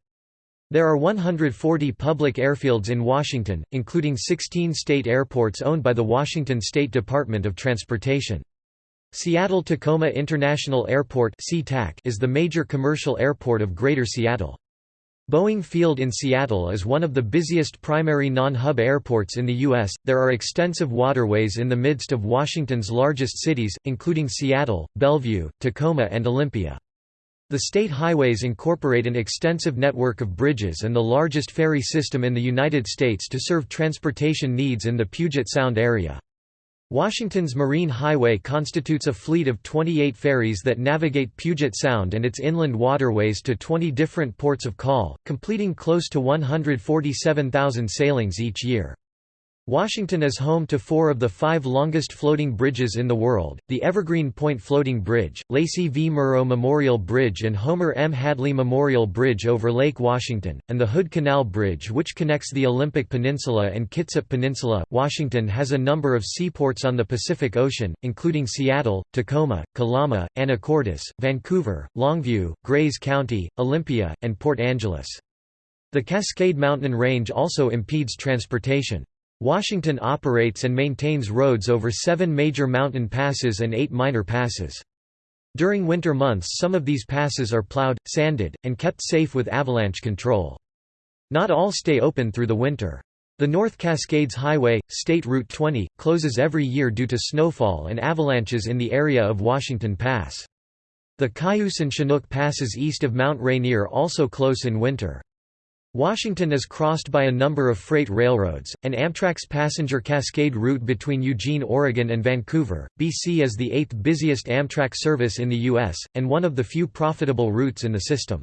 There are 140 public airfields in Washington, including 16 state airports owned by the Washington State Department of Transportation. Seattle-Tacoma International Airport is the major commercial airport of Greater Seattle. Boeing Field in Seattle is one of the busiest primary non-hub airports in the U.S. There are extensive waterways in the midst of Washington's largest cities, including Seattle, Bellevue, Tacoma and Olympia. The state highways incorporate an extensive network of bridges and the largest ferry system in the United States to serve transportation needs in the Puget Sound area. Washington's Marine Highway constitutes a fleet of 28 ferries that navigate Puget Sound and its inland waterways to 20 different ports of call, completing close to 147,000 sailings each year. Washington is home to four of the five longest floating bridges in the world, the Evergreen Point Floating Bridge, Lacey V. Murrow Memorial Bridge and Homer M. Hadley Memorial Bridge over Lake Washington, and the Hood Canal Bridge which connects the Olympic Peninsula and Kitsap Peninsula. Washington has a number of seaports on the Pacific Ocean, including Seattle, Tacoma, Kalama, Anacortes, Vancouver, Longview, Grays County, Olympia, and Port Angeles. The Cascade Mountain Range also impedes transportation. Washington operates and maintains roads over seven major mountain passes and eight minor passes. During winter months some of these passes are plowed, sanded, and kept safe with avalanche control. Not all stay open through the winter. The North Cascades Highway, State Route 20, closes every year due to snowfall and avalanches in the area of Washington Pass. The Cayuse and Chinook passes east of Mount Rainier also close in winter. Washington is crossed by a number of freight railroads, and Amtrak's passenger Cascade route between Eugene, Oregon and Vancouver, BC is the eighth busiest Amtrak service in the U.S., and one of the few profitable routes in the system.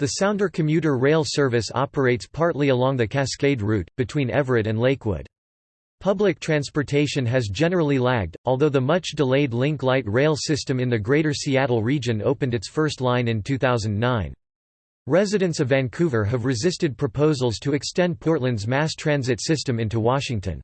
The Sounder commuter rail service operates partly along the Cascade route, between Everett and Lakewood. Public transportation has generally lagged, although the much-delayed Link Light rail system in the Greater Seattle region opened its first line in 2009. Residents of Vancouver have resisted proposals to extend Portland's mass transit system into Washington.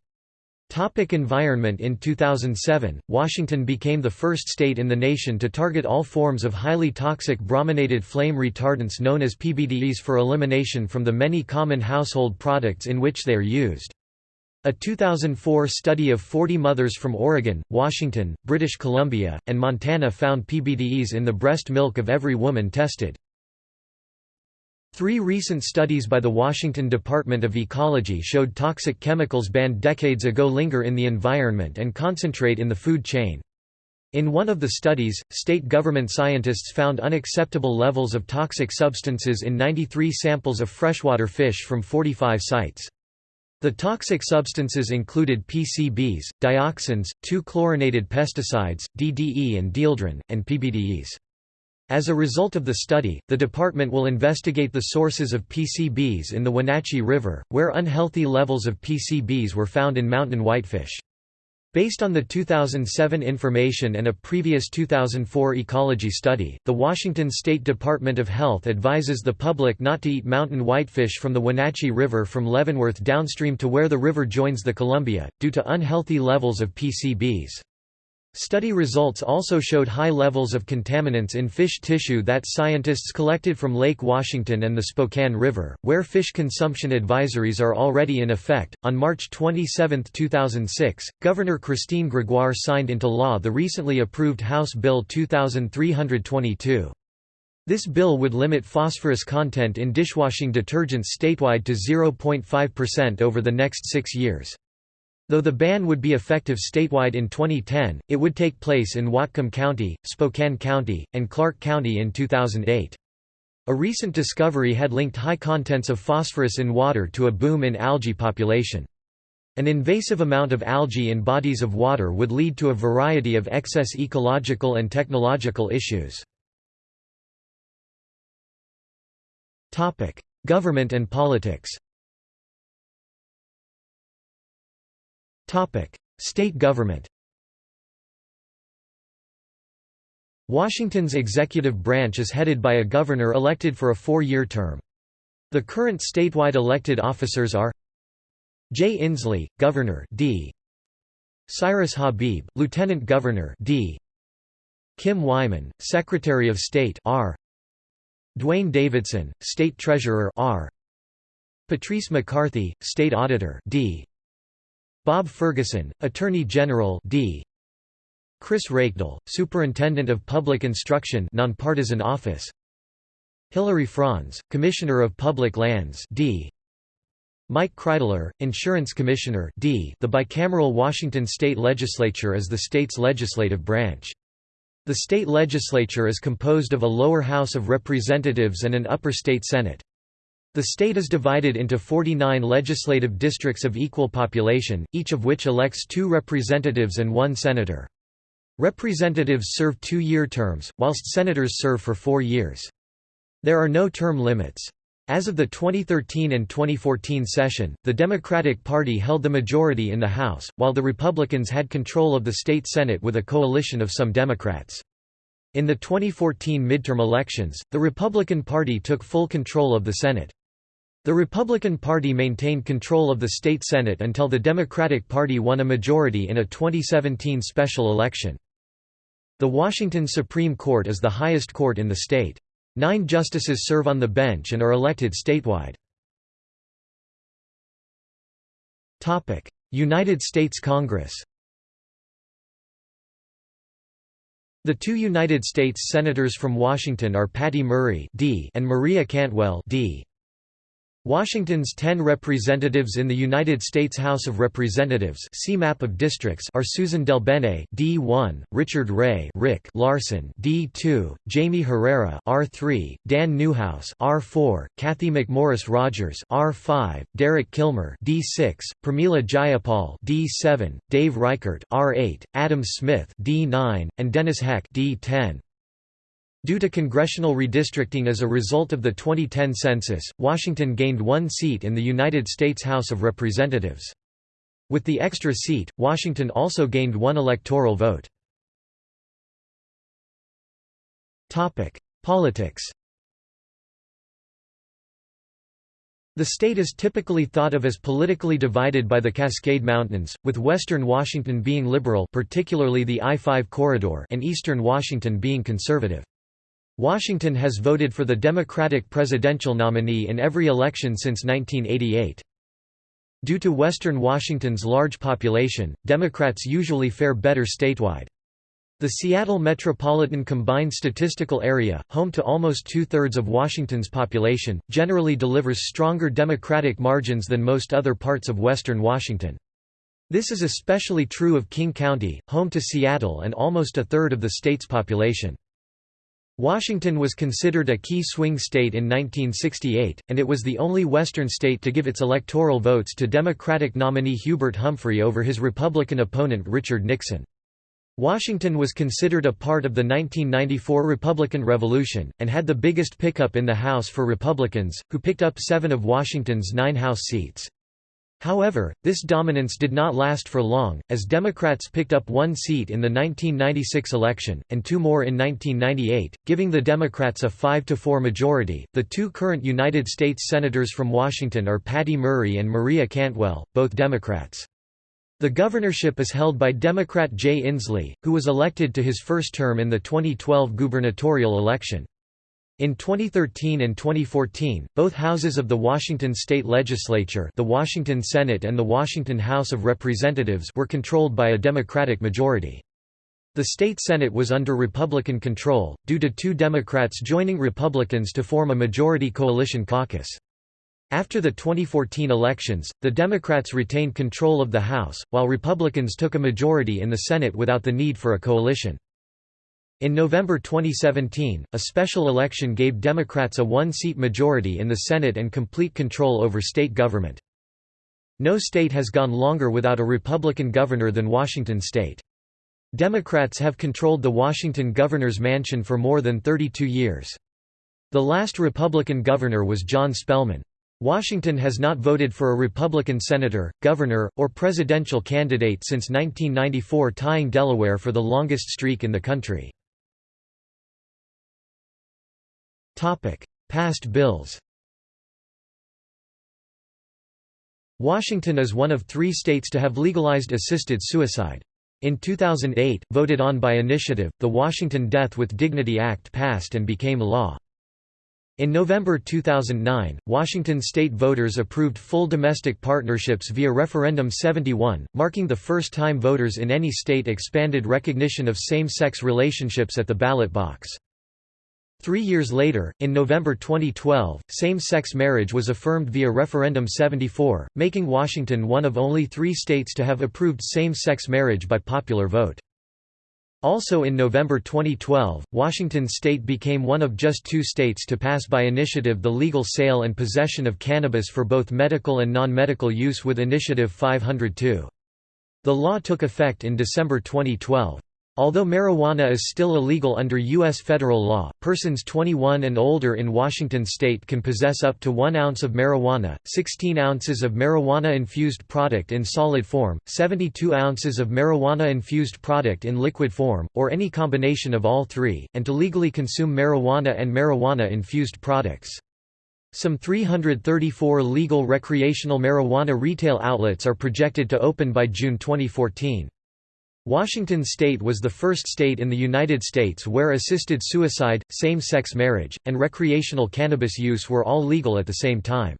Topic environment In 2007, Washington became the first state in the nation to target all forms of highly toxic brominated flame retardants known as PBDEs for elimination from the many common household products in which they are used. A 2004 study of 40 mothers from Oregon, Washington, British Columbia, and Montana found PBDEs in the breast milk of every woman tested. Three recent studies by the Washington Department of Ecology showed toxic chemicals banned decades ago linger in the environment and concentrate in the food chain. In one of the studies, state government scientists found unacceptable levels of toxic substances in 93 samples of freshwater fish from 45 sites. The toxic substances included PCBs, dioxins, two chlorinated pesticides, DDE and dieldrin, and PBDEs. As a result of the study, the department will investigate the sources of PCBs in the Wenatchee River, where unhealthy levels of PCBs were found in mountain whitefish. Based on the 2007 information and a previous 2004 ecology study, the Washington State Department of Health advises the public not to eat mountain whitefish from the Wenatchee River from Leavenworth downstream to where the river joins the Columbia, due to unhealthy levels of PCBs. Study results also showed high levels of contaminants in fish tissue that scientists collected from Lake Washington and the Spokane River, where fish consumption advisories are already in effect. On March 27, 2006, Governor Christine Gregoire signed into law the recently approved House Bill 2322. This bill would limit phosphorus content in dishwashing detergents statewide to 0.5% over the next six years. Though the ban would be effective statewide in 2010, it would take place in Whatcom County, Spokane County, and Clark County in 2008. A recent discovery had linked high contents of phosphorus in water to a boom in algae population. An invasive amount of algae in bodies of water would lead to a variety of excess ecological and technological issues. Government and politics State government Washington's executive branch is headed by a governor elected for a four-year term. The current statewide elected officers are Jay Inslee, Governor D. Cyrus Habib, Lieutenant Governor D. Kim Wyman, Secretary of State R. Duane Davidson, State Treasurer R. Patrice McCarthy, State Auditor D. Bob Ferguson, Attorney General D. Chris Reykdal, Superintendent of Public Instruction nonpartisan office Hilary Franz, Commissioner of Public Lands D. Mike Kreidler, Insurance Commissioner D. The bicameral Washington State Legislature is the state's legislative branch. The state legislature is composed of a lower House of Representatives and an upper state Senate. The state is divided into 49 legislative districts of equal population, each of which elects two representatives and one senator. Representatives serve two-year terms, whilst senators serve for four years. There are no term limits. As of the 2013 and 2014 session, the Democratic Party held the majority in the House, while the Republicans had control of the state Senate with a coalition of some Democrats. In the 2014 midterm elections, the Republican Party took full control of the Senate. The Republican Party maintained control of the state Senate until the Democratic Party won a majority in a 2017 special election. The Washington Supreme Court is the highest court in the state. Nine justices serve on the bench and are elected statewide. United States Congress The two United States Senators from Washington are Patty Murray D and Maria Cantwell D. Washington's ten representatives in the United States House of Representatives see map of districts are Susan DelBene D1, Richard Ray Rick Larsen D2, Jaime Herrera R3, Dan Newhouse R4, Cathy McMorris Rodgers R5, Derek Kilmer D6, Pramila Jayapal D7, Dave Reichert R8, Adam Smith D9, and Dennis Heck D10. Due to congressional redistricting as a result of the 2010 census, Washington gained one seat in the United States House of Representatives. With the extra seat, Washington also gained one electoral vote. Politics The state is typically thought of as politically divided by the Cascade Mountains, with western Washington being liberal particularly the I-5 corridor and eastern Washington being conservative. Washington has voted for the Democratic presidential nominee in every election since 1988. Due to western Washington's large population, Democrats usually fare better statewide. The Seattle Metropolitan Combined Statistical Area, home to almost two-thirds of Washington's population, generally delivers stronger Democratic margins than most other parts of western Washington. This is especially true of King County, home to Seattle and almost a third of the state's population. Washington was considered a key swing state in 1968, and it was the only Western state to give its electoral votes to Democratic nominee Hubert Humphrey over his Republican opponent Richard Nixon. Washington was considered a part of the 1994 Republican Revolution, and had the biggest pickup in the House for Republicans, who picked up seven of Washington's nine House seats. However, this dominance did not last for long, as Democrats picked up one seat in the 1996 election, and two more in 1998, giving the Democrats a 5–4 majority. The two current United States Senators from Washington are Patty Murray and Maria Cantwell, both Democrats. The governorship is held by Democrat Jay Inslee, who was elected to his first term in the 2012 gubernatorial election. In 2013 and 2014, both houses of the Washington state legislature the Washington Senate and the Washington House of Representatives were controlled by a Democratic majority. The state Senate was under Republican control, due to two Democrats joining Republicans to form a majority coalition caucus. After the 2014 elections, the Democrats retained control of the House, while Republicans took a majority in the Senate without the need for a coalition. In November 2017, a special election gave Democrats a one-seat majority in the Senate and complete control over state government. No state has gone longer without a Republican governor than Washington state. Democrats have controlled the Washington governor's mansion for more than 32 years. The last Republican governor was John Spellman. Washington has not voted for a Republican senator, governor, or presidential candidate since 1994 tying Delaware for the longest streak in the country. Past bills Washington is one of three states to have legalized assisted suicide. In 2008, voted on by initiative, the Washington Death with Dignity Act passed and became law. In November 2009, Washington state voters approved full domestic partnerships via Referendum 71, marking the first time voters in any state expanded recognition of same-sex relationships at the ballot box. Three years later, in November 2012, same-sex marriage was affirmed via Referendum 74, making Washington one of only three states to have approved same-sex marriage by popular vote. Also in November 2012, Washington state became one of just two states to pass by initiative the legal sale and possession of cannabis for both medical and non-medical use with Initiative 502. The law took effect in December 2012. Although marijuana is still illegal under U.S. federal law, persons 21 and older in Washington state can possess up to 1 ounce of marijuana, 16 ounces of marijuana-infused product in solid form, 72 ounces of marijuana-infused product in liquid form, or any combination of all three, and to legally consume marijuana and marijuana-infused products. Some 334 legal recreational marijuana retail outlets are projected to open by June 2014. Washington state was the first state in the United States where assisted suicide, same-sex marriage, and recreational cannabis use were all legal at the same time.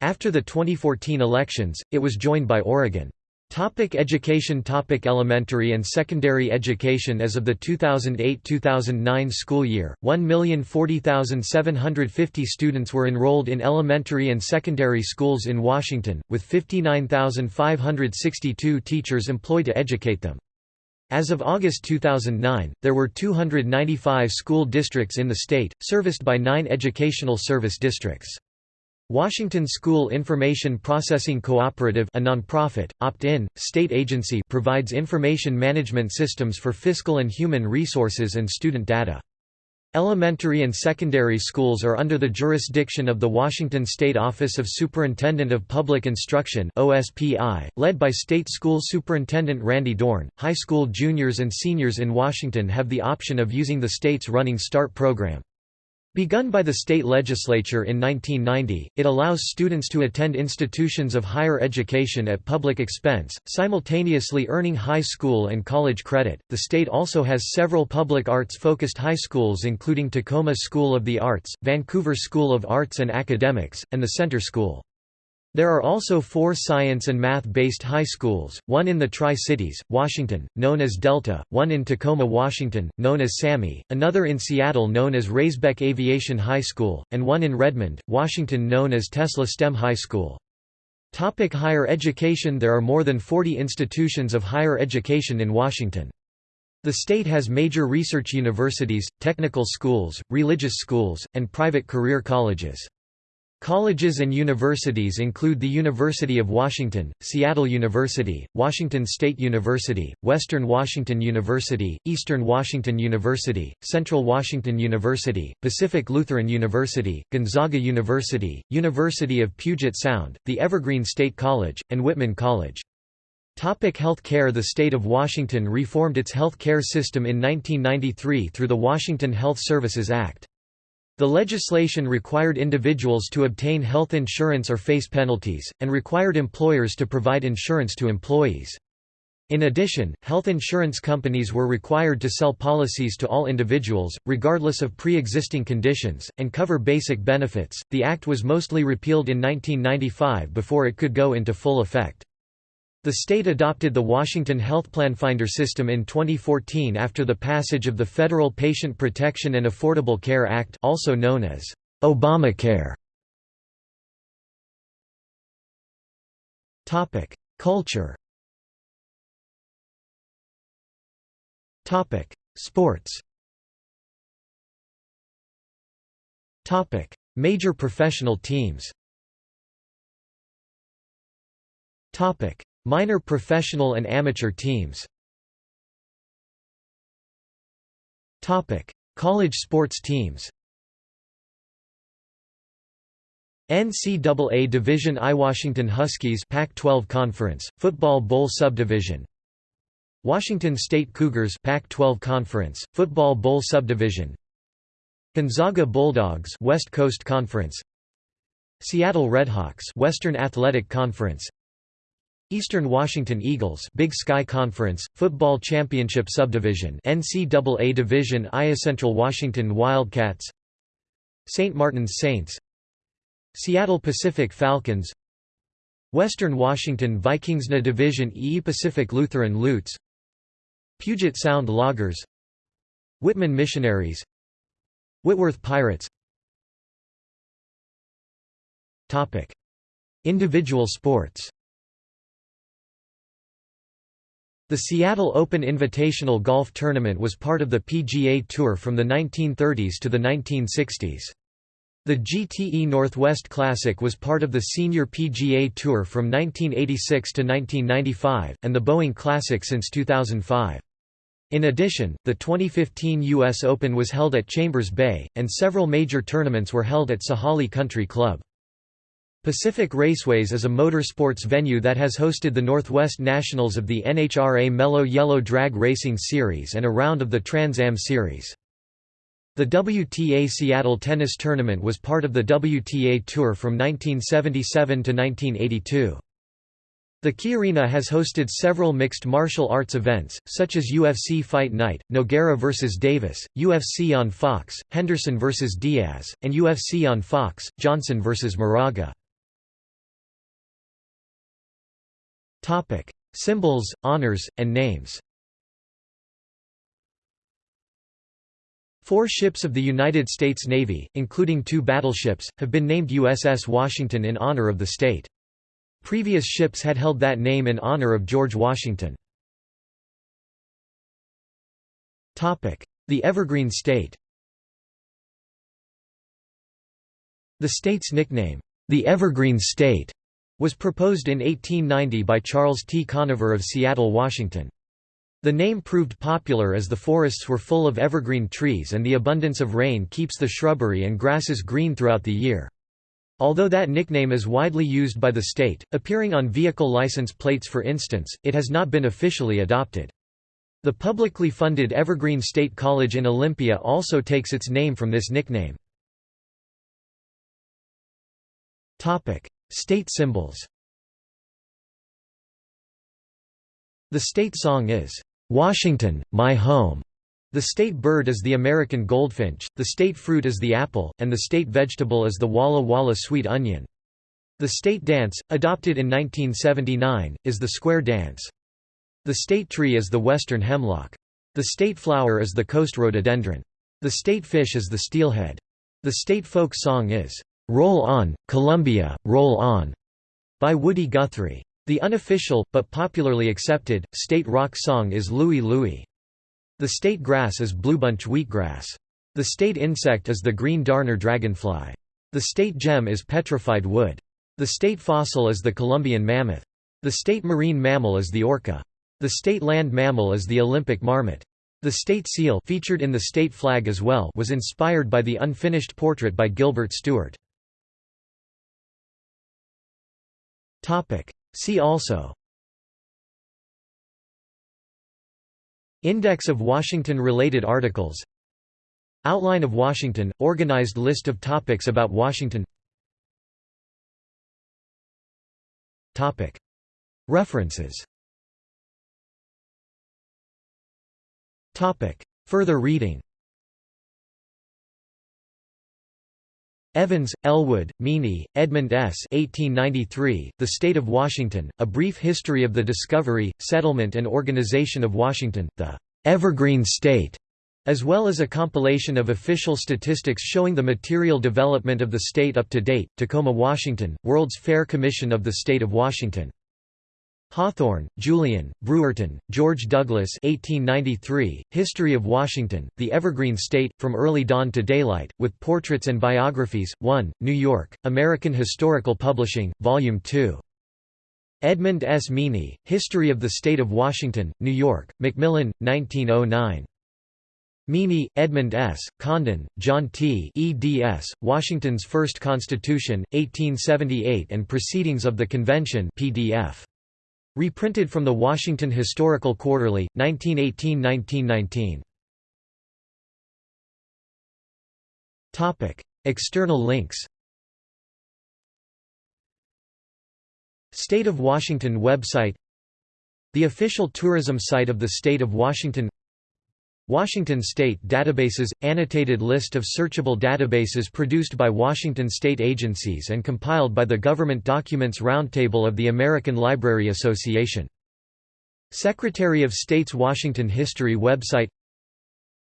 After the 2014 elections, it was joined by Oregon. Topic education Topic Elementary and secondary education As of the 2008–2009 school year, 1,040,750 students were enrolled in elementary and secondary schools in Washington, with 59,562 teachers employed to educate them. As of August 2009, there were 295 school districts in the state, serviced by nine educational service districts. Washington School Information Processing Cooperative a nonprofit, opt-in, state agency provides information management systems for fiscal and human resources and student data. Elementary and secondary schools are under the jurisdiction of the Washington State Office of Superintendent of Public Instruction (OSPI), led by State School Superintendent Randy Dorn. High school juniors and seniors in Washington have the option of using the state's running START program. Begun by the state legislature in 1990, it allows students to attend institutions of higher education at public expense, simultaneously earning high school and college credit. The state also has several public arts focused high schools, including Tacoma School of the Arts, Vancouver School of Arts and Academics, and the Center School. There are also four science and math-based high schools, one in the Tri-Cities, Washington, known as Delta, one in Tacoma, Washington, known as SAMI, another in Seattle known as Raisbeck Aviation High School, and one in Redmond, Washington known as Tesla STEM High School. Topic higher education There are more than 40 institutions of higher education in Washington. The state has major research universities, technical schools, religious schools, and private career colleges. Colleges and universities include the University of Washington, Seattle University, Washington State University, Western Washington University, Eastern Washington University, Central Washington University, Pacific Lutheran University, Gonzaga University, University of Puget Sound, the Evergreen State College, and Whitman College. Topic health care The state of Washington reformed its health care system in 1993 through the Washington Health Services Act. The legislation required individuals to obtain health insurance or face penalties, and required employers to provide insurance to employees. In addition, health insurance companies were required to sell policies to all individuals, regardless of pre existing conditions, and cover basic benefits. The Act was mostly repealed in 1995 before it could go into full effect. The state adopted the Washington Health Plan Finder system in 2014 after the passage of the Federal Patient Protection and Affordable Care Act also known as Obamacare. Topic: Culture. Topic: Sports. Topic: Major professional teams. Topic: Minor professional and amateur teams. College sports teams. NCAA Division I Washington Huskies Pac-12 Conference, Football Bowl Subdivision. Washington State Cougars Pac-12 Conference, Football Bowl Subdivision. Gonzaga Bulldogs West Coast Conference. Seattle Redhawks Western Athletic Conference Eastern Washington Eagles Big Sky Conference, Football Championship Subdivision NCAA Division IA Central Washington Wildcats St. Martin's Saints Seattle Pacific Falcons Western Washington Vikingsna Division E Pacific Lutheran Lutes Puget Sound Loggers Whitman Missionaries Whitworth Pirates Individual sports The Seattle Open Invitational Golf Tournament was part of the PGA Tour from the 1930s to the 1960s. The GTE Northwest Classic was part of the Senior PGA Tour from 1986 to 1995, and the Boeing Classic since 2005. In addition, the 2015 U.S. Open was held at Chambers Bay, and several major tournaments were held at Sahalee Country Club. Pacific Raceways is a motorsports venue that has hosted the Northwest Nationals of the NHRA Mello Yello Drag Racing Series and a round of the Trans Am Series. The WTA Seattle Tennis Tournament was part of the WTA Tour from 1977 to 1982. The Key Arena has hosted several mixed martial arts events, such as UFC Fight Night, Nogueira vs. Davis, UFC on Fox, Henderson vs. Diaz, and UFC on Fox, Johnson vs. Moraga. Topic: Symbols, honors, and names. Four ships of the United States Navy, including two battleships, have been named USS Washington in honor of the state. Previous ships had held that name in honor of George Washington. The Evergreen State The state's nickname, the Evergreen State, was proposed in 1890 by Charles T. Conover of Seattle, Washington. The name proved popular as the forests were full of evergreen trees and the abundance of rain keeps the shrubbery and grasses green throughout the year. Although that nickname is widely used by the state, appearing on vehicle license plates for instance, it has not been officially adopted. The publicly funded Evergreen State College in Olympia also takes its name from this nickname. State symbols The state song is, "'Washington, My Home". The state bird is the American goldfinch, the state fruit is the apple, and the state vegetable is the Walla Walla sweet onion. The state dance, adopted in 1979, is the square dance. The state tree is the western hemlock. The state flower is the coast rhododendron. The state fish is the steelhead. The state folk song is, "'Roll On, Columbia, Roll On' by Woody Guthrie. The unofficial, but popularly accepted, state rock song is Louie Louie. The state grass is bluebunch wheatgrass. The state insect is the green darner dragonfly. The state gem is petrified wood. The state fossil is the Columbian mammoth. The state marine mammal is the orca. The state land mammal is the Olympic marmot. The state seal featured in the state flag as well was inspired by the unfinished portrait by Gilbert Stuart. See also. Index of Washington-related articles. Outline of Washington – Organized list of topics about Washington. References. Further reading Evans, Elwood, Meany, Edmund S. 1893, the State of Washington, A Brief History of the Discovery, Settlement and Organization of Washington, the "'Evergreen State' as well as a compilation of official statistics showing the material development of the state up to date, Tacoma, Washington, World's Fair Commission of the State of Washington. Hawthorne, Julian, Brewerton, George Douglas 1893, History of Washington, The Evergreen State, From Early Dawn to Daylight, with Portraits and Biographies, 1, New York, American Historical Publishing, Volume 2. Edmund S. Meany, History of the State of Washington, New York, Macmillan, 1909. Meany, Edmund S., Condon, John T. eds., Washington's First Constitution, 1878 and Proceedings of the Convention PDF. Reprinted from the Washington Historical Quarterly, 1918–1919. Topic: External links. State of Washington website. The official tourism site of the State of Washington Washington State Databases – Annotated list of searchable databases produced by Washington state agencies and compiled by the Government Documents Roundtable of the American Library Association. Secretary of State's Washington History website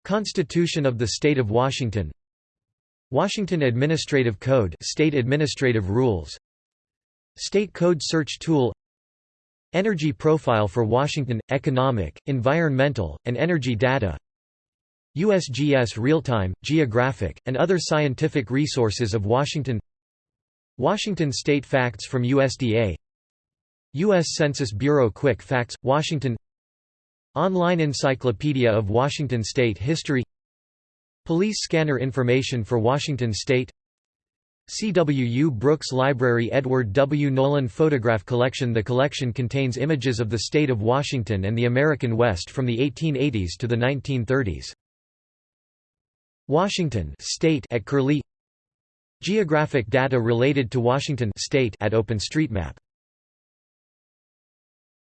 Constitution of the State of Washington Washington Administrative Code State Administrative Rules State Code Search Tool Energy Profile for Washington – Economic, Environmental, and Energy Data USGS Real-Time, Geographic, and other scientific resources of Washington Washington State Facts from USDA U.S. Census Bureau Quick Facts, Washington Online Encyclopedia of Washington State History Police scanner information for Washington State C. W. U. Brooks Library Edward W. Nolan Photograph Collection The collection contains images of the state of Washington and the American West from the 1880s to the 1930s. Washington state at Curlie. Geographic data related to Washington state at OpenStreetMap